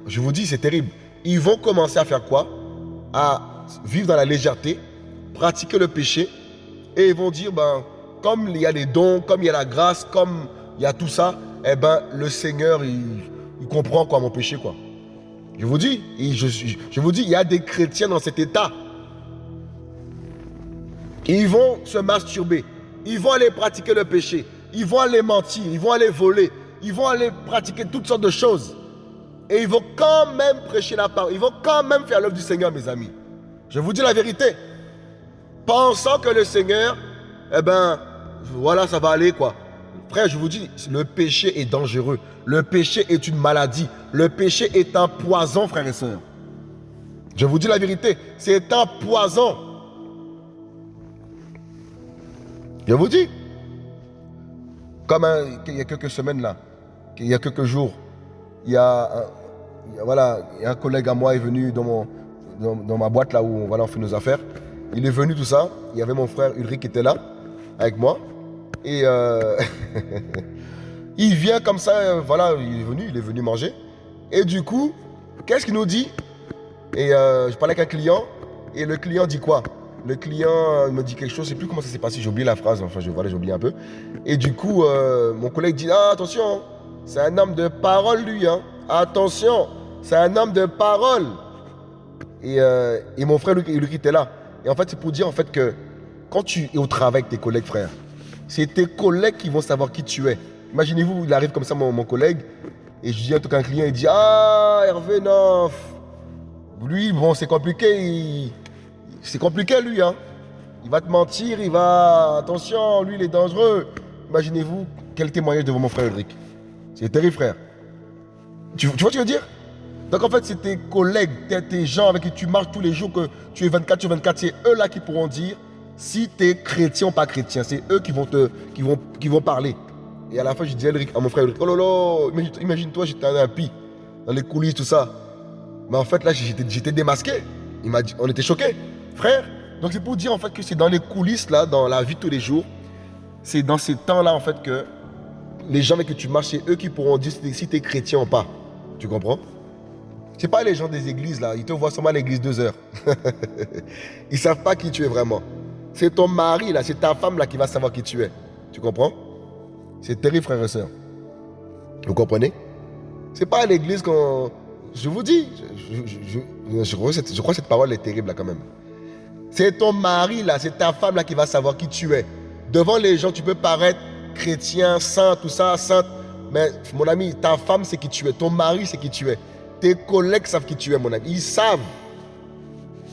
je vous dis, c'est terrible. Ils vont commencer à faire quoi? À vivre dans la légèreté, pratiquer le péché, et ils vont dire, ben, comme il y a les dons, comme il y a la grâce, comme il y a tout ça, eh ben, le Seigneur, il, comprend quoi mon péché, quoi. Je vous dis, je, je vous dis, il y a des chrétiens dans cet état. Ils vont se masturber, ils vont aller pratiquer le péché, ils vont aller mentir, ils vont aller voler, ils vont aller pratiquer toutes sortes de choses. Et ils vont quand même prêcher la parole, ils vont quand même faire l'œuvre du Seigneur, mes amis. Je vous dis la vérité. Pensant que le Seigneur, eh ben, voilà, ça va aller quoi. Frère, je vous dis, le péché est dangereux. Le péché est une maladie. Le péché est un poison, frères et sœurs. Je vous dis la vérité, c'est un poison. Je vous dis. Comme il y a quelques semaines là, il y a quelques jours, il y a, voilà, il y a un collègue à moi est venu dans mon, dans, ma boîte là où on fait nos affaires. Il est venu tout ça. Il y avait mon frère Ulrich qui était là avec moi. Et euh, il vient comme ça, voilà, il est venu, il est venu manger. Et du coup, qu'est-ce qu'il nous dit? Et euh, je parlais avec un client. Et le client dit quoi? Le client me dit quelque chose, je sais plus comment ça s'est passé, j'ai oublié la phrase, enfin je, voilà, j'ai un peu. Et du coup, mon collègue dit, ah, attention, c'est un homme de parole lui, hein. attention, c'est un homme de parole. Euh, et, mon frère Luc, était là. Et en fait, c'est pour dire en fait que quand tu es au travail avec tes collègues, frère, c'est tes collègues qui vont savoir qui tu es. Imaginez-vous, il arrive comme ça, mon, collègue, et je dis à tout un client, il dit Ah, Hervé, non. Lui, bon, c'est compliqué. C'est compliqué, lui. Hein. Il va te mentir, il va. Attention, lui, il est dangereux. Imaginez-vous quel témoignage devant mon frère Ulrich. C'est terrible, frère. Tu, vois ce que je veux dire? Donc en fait, c'est tes collègues, tes gens avec qui tu marches tous les jours, que tu es 24 sur 24, c'est eux là qui pourront dire si tu es chrétien ou pas chrétien. C'est eux qui vont, te, qui, vont, qui vont parler. Et à la fin, je dis à, mon frère oh là là, imagine-toi, j'étais un impie, dans les coulisses, tout ça. Mais en fait, là, j'étais démasqué. On était choqués, frère. Donc c'est pour dire en fait que c'est dans les coulisses, là, dans la vie de tous les jours, c'est dans ces temps-là, en fait, que les gens avec qui tu marches, c'est eux qui pourront dire si tu es chrétien ou pas. Tu comprends? C'est pas les gens des églises là, ils te voient seulement à l'église deux heures. ils savent pas qui tu es vraiment. C'est ton mari là, c'est ta femme là qui va savoir qui tu es. Tu comprends? C'est terrible frère et soeur. Vous comprenez? C'est pas à l'église qu'on... Je vous dis, je, crois que cette parole est terrible là quand même. C'est ton mari là, c'est ta femme là qui va savoir qui tu es. Devant les gens, tu peux paraître chrétien, saint, tout ça, sainte. Mais mon ami, ta femme c'est qui tu es, ton mari c'est qui tu es. Tes collègues savent qui tu es, mon ami. Ils savent.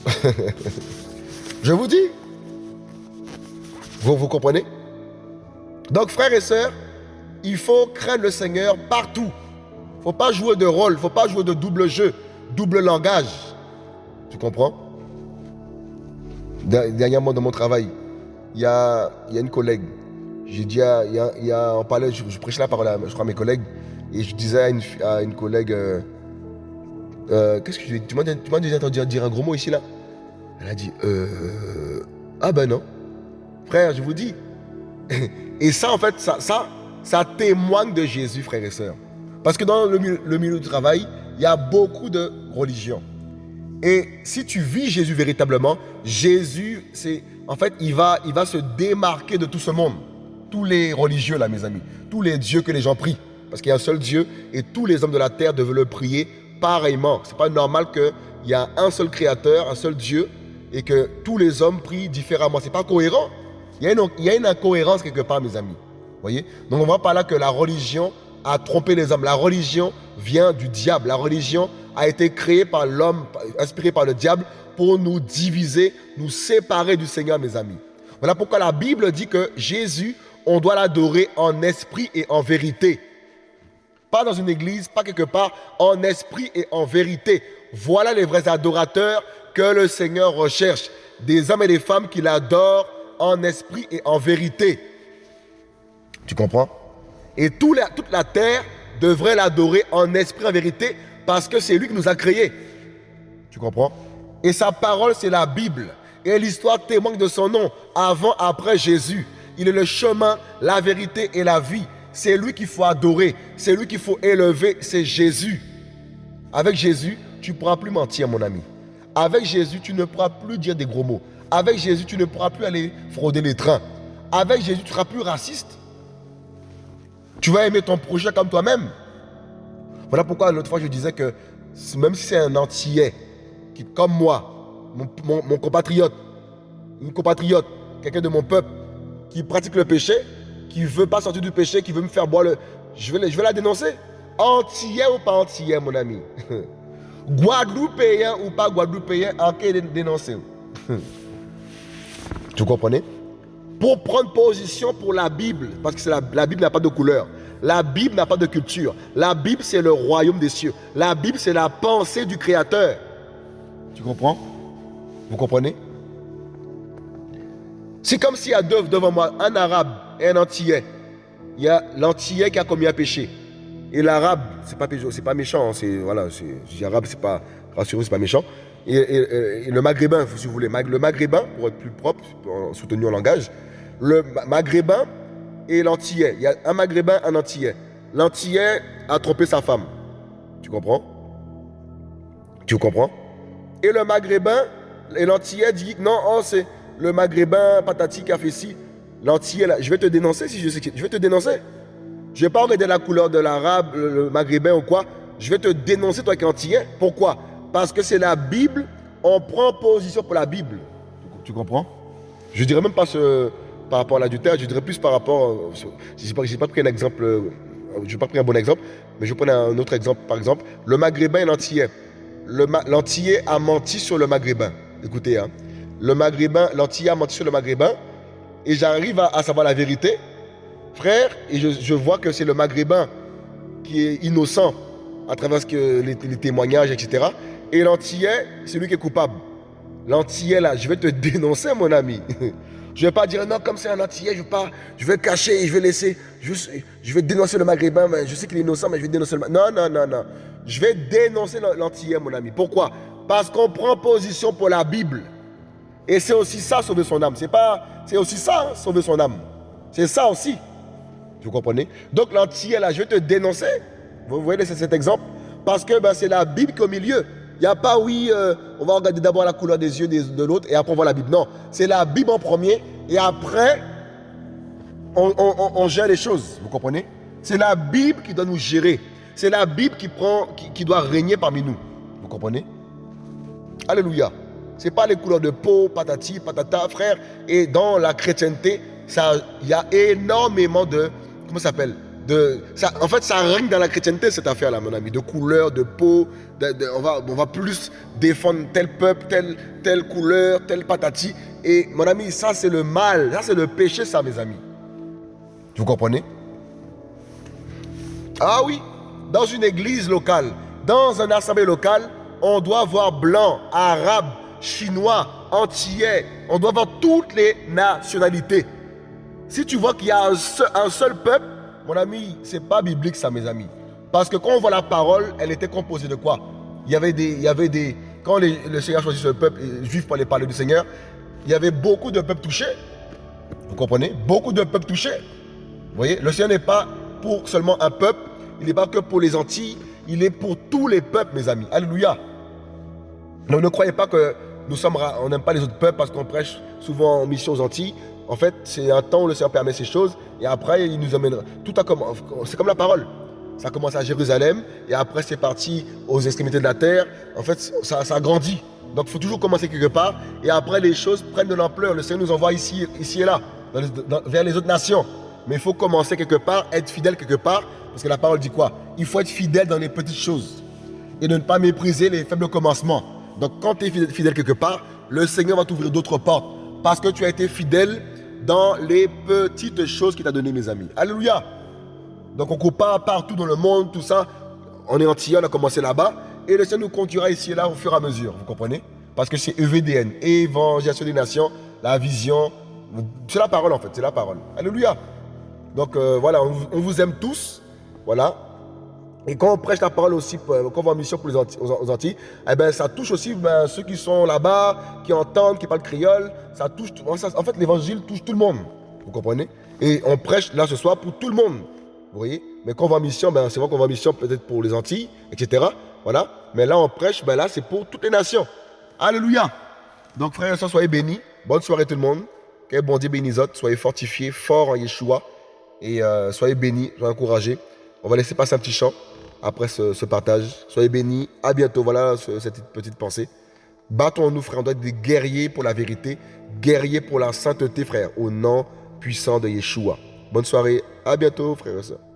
Je vous dis. Vous, vous comprenez? Donc, frères et sœurs, il faut craindre le Seigneur partout. Il ne faut pas jouer de rôle, il ne faut pas jouer de double jeu, double langage. Tu comprends? Dernièrement, dans mon travail, il y a, une collègue. J'ai dit, on parlait, je, prêchais la parole à, je crois, à mes collègues. Et je disais à une, à collègue, euh, euh, qu'est-ce que je Tu m'as déjà entendu dire un gros mot ici là? Elle a dit, euh, ah ben non. Frère, je vous dis. Et ça, en fait, ça, témoigne de Jésus, frères et sœurs. Parce que dans le milieu du travail, il y a beaucoup de religions. Et si tu vis Jésus véritablement, Jésus, c'est en fait, il va, il va se démarquer de tout ce monde. Tous les religieux, là, mes amis. Tous les dieux que les gens prient. Parce qu'il y a un seul Dieu et tous les hommes de la terre doivent le prier pareillement. C'est pas normal qu'il y a un seul créateur, un seul Dieu et que tous les hommes prient différemment. C'est pas cohérent. Il y, a une, il y a une incohérence quelque part, mes amis. Voyez? Donc on voit par là que la religion a trompé les hommes. La religion vient du diable. La religion a été créée par l'homme, inspirée par le diable pour nous diviser, nous séparer du Seigneur, mes amis. Voilà pourquoi la Bible dit que Jésus, on doit l'adorer en esprit et en vérité. Pas dans une église, pas quelque part, en esprit et en vérité. Voilà les vrais adorateurs que le Seigneur recherche. Des hommes et des femmes qui l'adorent en esprit et en vérité. Tu comprends? Et toute la terre devrait l'adorer en esprit en vérité parce que c'est lui qui nous a créés. Tu comprends? Et sa parole, c'est la Bible. Et l'histoire témoigne de son nom, avant, après Jésus. Il est le chemin, la vérité et la vie. C'est lui qu'il faut adorer. C'est lui qu'il faut élever. C'est Jésus. Avec Jésus, tu ne pourras plus mentir, mon ami. Avec Jésus, tu ne pourras plus dire des gros mots. Avec Jésus, tu ne pourras plus aller frauder les trains. Avec Jésus, tu ne seras plus raciste. Tu vas aimer ton projet comme toi-même. Voilà pourquoi l'autre fois je disais que même si c'est un antillais, qui, comme moi, mon, compatriote, une compatriote, quelqu'un de mon peuple, qui pratique le péché, qui ne veut pas sortir du péché, qui veut me faire boire le... Je vais, je la dénoncer. Antillais ou pas antillais, mon ami? Guadeloupéen ou pas Guadeloupéen, en dénoncer. Tu comprenez Pour prendre position pour la Bible, parce que la, Bible n'a pas de couleur. La Bible n'a pas de culture. La Bible, c'est le royaume des cieux. La Bible, c'est la pensée du Créateur. Tu comprends? Vous comprenez? C'est comme s'il y a deux devant moi, un arabe et un antillais. Il y a l'antillais qui a commis un péché. Et l'arabe, c'est pas pas méchant, hein, c'est voilà, c'est arabe, c'est pas rassurez, c'est pas méchant. Et, le maghrébin, si vous voulez, le maghrébin pour être plus propre, soutenu en langage, le maghrébin et l'antillais. Il y a un maghrébin, un antillais. L'antillais a trompé sa femme. Tu comprends? Tu comprends? Et le maghrébin et l'antillais dit non, oh, c'est le maghrébin patati qui a fait ci. L'antillais, je vais te dénoncer si je sais Je vais te dénoncer. Je vais pas regarder la couleur de l'arabe, le maghrébin ou quoi. Je vais te dénoncer, toi qui es antillais. Pourquoi? Parce que c'est la Bible. On prend position pour la Bible. Tu comprends? Je dirais même pas ce par rapport à l'adultère, je dirais plus par rapport. Je n'ai pas, pas, pris un exemple, euh, je n'ai pas pris un bon exemple, mais je prends un autre exemple. Par exemple, le maghrébin et l'antillais. L'antillais a menti sur le maghrébin. Écoutez, hein, le maghrébin, l'antillais a menti sur le maghrébin, et j'arrive à, savoir la vérité, frère, et je, vois que c'est le maghrébin qui est innocent à travers que, les, les témoignages, etc. Et l'antillais, c'est lui qui est coupable. L'antillais, là, je vais te dénoncer, mon ami. Je ne vais pas dire non, comme c'est un antillais, je vais, pas, je vais cacher et je vais laisser. Je, vais dénoncer le maghrébin, mais je sais qu'il est innocent, mais je vais dénoncer le Non, non, non, non. Je vais dénoncer l'antillais, mon ami. Pourquoi? Parce qu'on prend position pour la Bible. Et c'est aussi ça, sauver son âme. C'est pas, c'est aussi ça, hein, sauver son âme. C'est ça aussi. Vous comprenez? Donc l'antillais, là, je vais te dénoncer. Vous voyez cet exemple? Parce que ben, c'est la Bible qui est au milieu. Il n'y a pas, oui, euh, on va regarder d'abord la couleur des yeux de l'autre et après on voit la Bible. Non, c'est la Bible en premier et après on, gère les choses. Vous comprenez? C'est la Bible qui doit nous gérer. C'est la Bible qui, prend, qui, doit régner parmi nous. Vous comprenez? Alléluia. Ce n'est pas les couleurs de peau, patati, patata, frère. Et dans la chrétienté, il y a énormément de, comment ça s'appelle? En fait, ça règne dans la chrétienté, cette affaire-là, mon ami, de couleur, de peau. on, va, plus défendre tel peuple, telle, telle couleur, telle patati. Et mon ami, ça, c'est le mal. Ça, c'est le péché, ça, mes amis. Vous comprenez? Ah oui, dans une église locale, dans un assemblée locale, on doit voir blanc, arabe, chinois, antillais. On doit voir toutes les nationalités. Si tu vois qu'il y a un seul peuple, mon ami, c'est pas biblique ça, mes amis. Parce que quand on voit la parole, elle était composée de quoi? Il y avait des, y avait des, quand le Seigneur choisit ce peuple juif pour aller parler du Seigneur, il y avait beaucoup de peuples touchés. Vous comprenez? Beaucoup de peuples touchés. Vous voyez? Le Seigneur n'est pas pour seulement un peuple, il n'est pas que pour les Antilles, il est pour tous les peuples, mes amis. Alléluia. Donc ne croyez pas que nous sommes, on n'aime pas les autres peuples parce qu'on prêche souvent en mission aux Antilles. En fait, c'est un temps où le Seigneur permet ces choses et après, il nous amène. Tout comme, c'est comme la parole. Ça commence à Jérusalem et après, c'est parti aux extrémités de la terre. En fait, ça, grandit. Donc, il faut toujours commencer quelque part et après, les choses prennent de l'ampleur. Le Seigneur nous envoie ici, ici et là, vers les autres nations. Mais il faut commencer quelque part, être fidèle quelque part, parce que la parole dit quoi? Il faut être fidèle dans les petites choses et ne pas mépriser les faibles commencements. Donc, quand tu es fidèle quelque part, le Seigneur va t'ouvrir d'autres portes parce que tu as été fidèle dans les petites choses qu'il t'a données, mes amis. Alléluia. Donc on coupe pas partout dans le monde, tout ça. On est entier, on a commencé là-bas. Et le Seigneur nous conduira ici et là au fur et à mesure, vous comprenez? Parce que c'est EVDN, Évangélisation des Nations, la vision. C'est la parole en fait, c'est la parole. Alléluia. Donc euh, voilà, on vous aime tous. Voilà, et quand on prêche la parole aussi, quand on va en mission pour les Antilles, eh ben, ça touche aussi ben, ceux qui sont là-bas, qui entendent, qui parlent créole. Ça touche, en fait, l'évangile touche tout le monde. Vous comprenez? Et on prêche là ce soir pour tout le monde. Vous voyez? Mais quand on va en mission, ben, c'est vrai qu'on va en mission peut-être pour les Antilles, etc. Voilà. Mais là, on prêche, ben, là, c'est pour toutes les nations. Alléluia. Donc, frères et sœurs, soyez bénis. Bonne soirée tout le monde. Que bon Dieu bénisse. Soyez fortifiés, forts en Yeshua. Et euh, soyez bénis, soyez encouragés. On va laisser passer un petit chant après ce, partage. Soyez bénis. À bientôt. Voilà cette petite pensée. Battons-nous, frères. On doit être des guerriers pour la vérité, guerriers pour la sainteté, frère, au nom puissant de Yeshua. Bonne soirée. À bientôt, frères et sœurs.